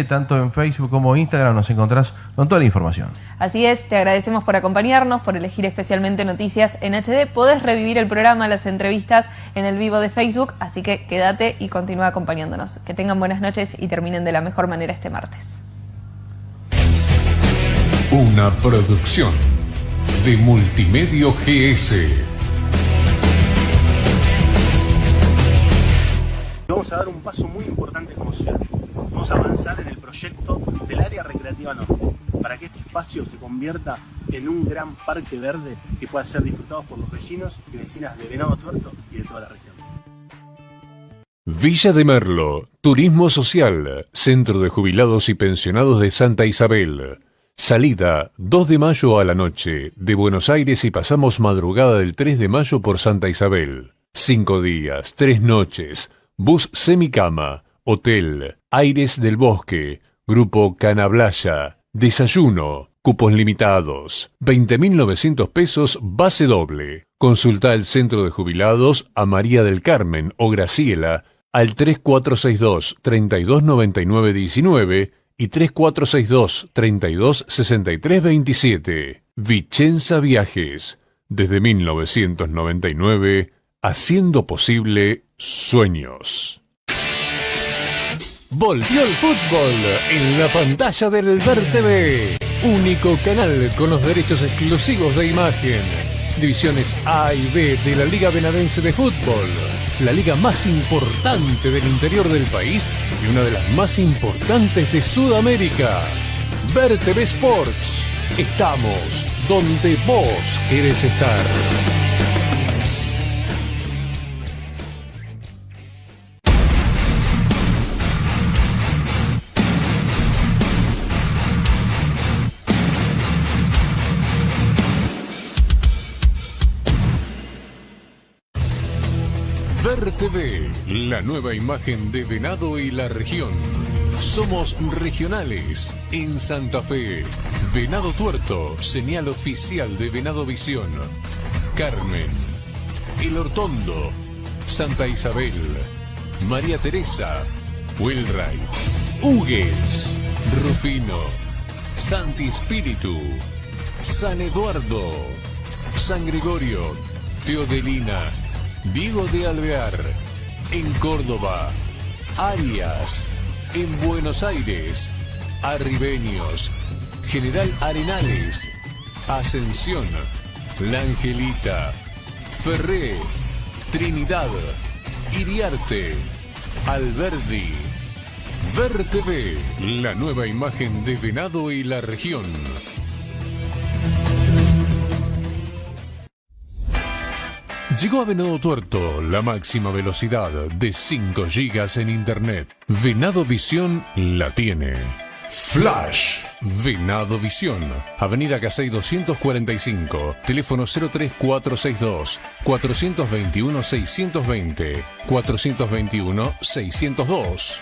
tanto en Facebook como Instagram nos encontrás con toda la información. Así es, te agradecemos por acompañarnos, por elegir especialmente noticias en HD. Podés revivir el programa, las entrevistas en el vivo de Facebook, así que quédate y continúa acompañándonos. Que tengan buenas noches y terminen de la mejor manera este martes. Una producción de Multimedio GS. Vamos a dar un paso muy importante como ciudad. Vamos a avanzar en el proyecto del área recreativa norte, para que este espacio se convierta en un gran parque verde que pueda ser disfrutado por los vecinos y vecinas de Venado Tuerto y de toda la región. Villa de Merlo, Turismo Social, Centro de Jubilados y Pensionados de Santa Isabel. Salida 2 de mayo a la noche, de Buenos Aires y pasamos madrugada del 3 de mayo por Santa Isabel. Cinco días, tres noches, bus semicama, hotel, aires del bosque, grupo Canablaya, desayuno, cupos limitados, 20.900 pesos base doble. Consulta el centro de jubilados a María del Carmen o Graciela al 3462 329919 y 3462 326327. Vicenza Viajes, desde 1999, haciendo posible sueños. Volvió el fútbol en la pantalla del Ver. Único canal con los derechos exclusivos de imagen. Divisiones A y B de la Liga Benadense de Fútbol. La liga más importante del interior del país y una de las más importantes de Sudamérica. Ver Sports. Estamos donde vos querés estar. TV, la nueva imagen de Venado y la región. Somos regionales en Santa Fe. Venado Tuerto, señal oficial de Venado Visión. Carmen, El Hortondo, Santa Isabel, María Teresa, Wilray, Hugues, Rufino, Santi Espíritu, San Eduardo, San Gregorio, Teodelina, Diego de Alvear, en Córdoba, Arias, en Buenos Aires, Arribeños, General Arenales, Ascensión, La Angelita, Ferré, Trinidad, Iriarte, Alberdi. Ver la nueva imagen de Venado y la región. Llegó a Venado Tuerto la máxima velocidad de 5 GB en Internet. Venado Visión la tiene. Flash. Venado Visión. Avenida Casey 245. Teléfono 03462 421 620 421 602.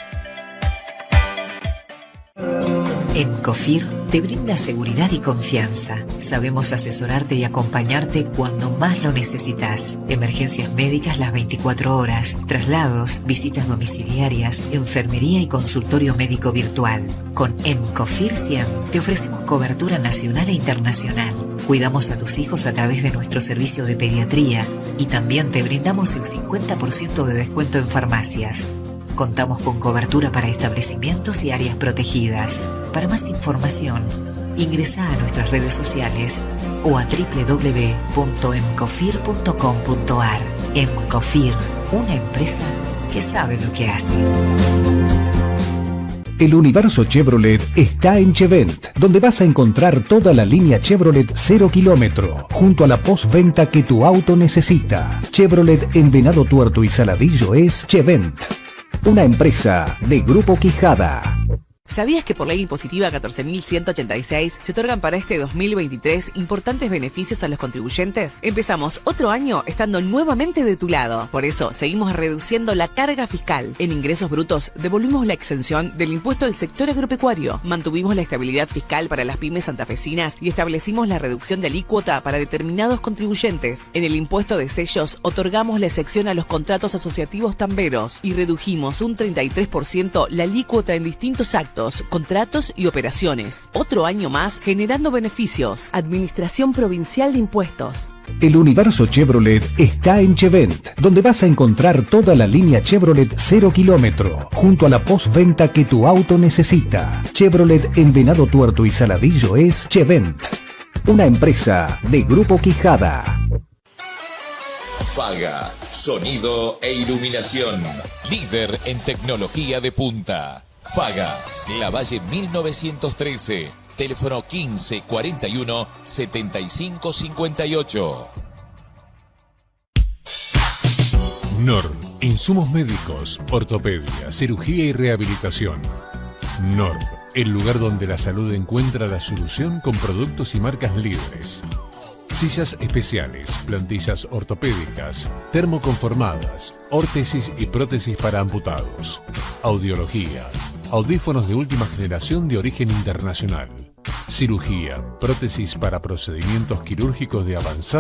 En COFIR te brinda seguridad y confianza. Sabemos asesorarte y acompañarte cuando más lo necesitas. Emergencias médicas las 24 horas, traslados, visitas domiciliarias, enfermería y consultorio médico virtual. Con EMCOFIR 100 te ofrecemos cobertura nacional e internacional. Cuidamos a tus hijos a través de nuestro servicio de pediatría y también te brindamos el 50% de descuento en farmacias. Contamos con cobertura para establecimientos y áreas protegidas. Para más información, ingresa a nuestras redes sociales o a www.emcofir.com.ar. Emcofir, una empresa que sabe lo que hace. El universo Chevrolet está en Chevent, donde vas a encontrar toda la línea Chevrolet 0 kilómetro, junto a la postventa que tu auto necesita. Chevrolet en Venado Tuerto y Saladillo es Chevent una empresa de Grupo Quijada. ¿Sabías que por ley impositiva 14.186 se otorgan para este 2023 importantes beneficios a los contribuyentes? Empezamos otro año estando nuevamente de tu lado. Por eso seguimos reduciendo la carga fiscal. En ingresos brutos devolvimos la exención del impuesto del sector agropecuario. Mantuvimos la estabilidad fiscal para las pymes santafesinas y establecimos la reducción de alícuota para determinados contribuyentes. En el impuesto de sellos otorgamos la excepción a los contratos asociativos tamberos y redujimos un 33% la alícuota en distintos actos contratos y operaciones. Otro año más generando beneficios. Administración Provincial de Impuestos. El universo Chevrolet está en Chevent, donde vas a encontrar toda la línea Chevrolet 0 kilómetro, junto a la postventa que tu auto necesita. Chevrolet en Venado Tuerto y Saladillo es Chevent, una empresa de Grupo Quijada. Faga, sonido e iluminación. Líder en tecnología de punta. Faga, La Valle 1913, teléfono 15 41 75 58. NOR, insumos médicos, ortopedia, cirugía y rehabilitación. NOR, el lugar donde la salud encuentra la solución con productos y marcas libres. Sillas especiales, plantillas ortopédicas, termoconformadas, órtesis y prótesis para amputados. Audiología, Audífonos de última generación de origen internacional. Cirugía, prótesis para procedimientos quirúrgicos de avanzada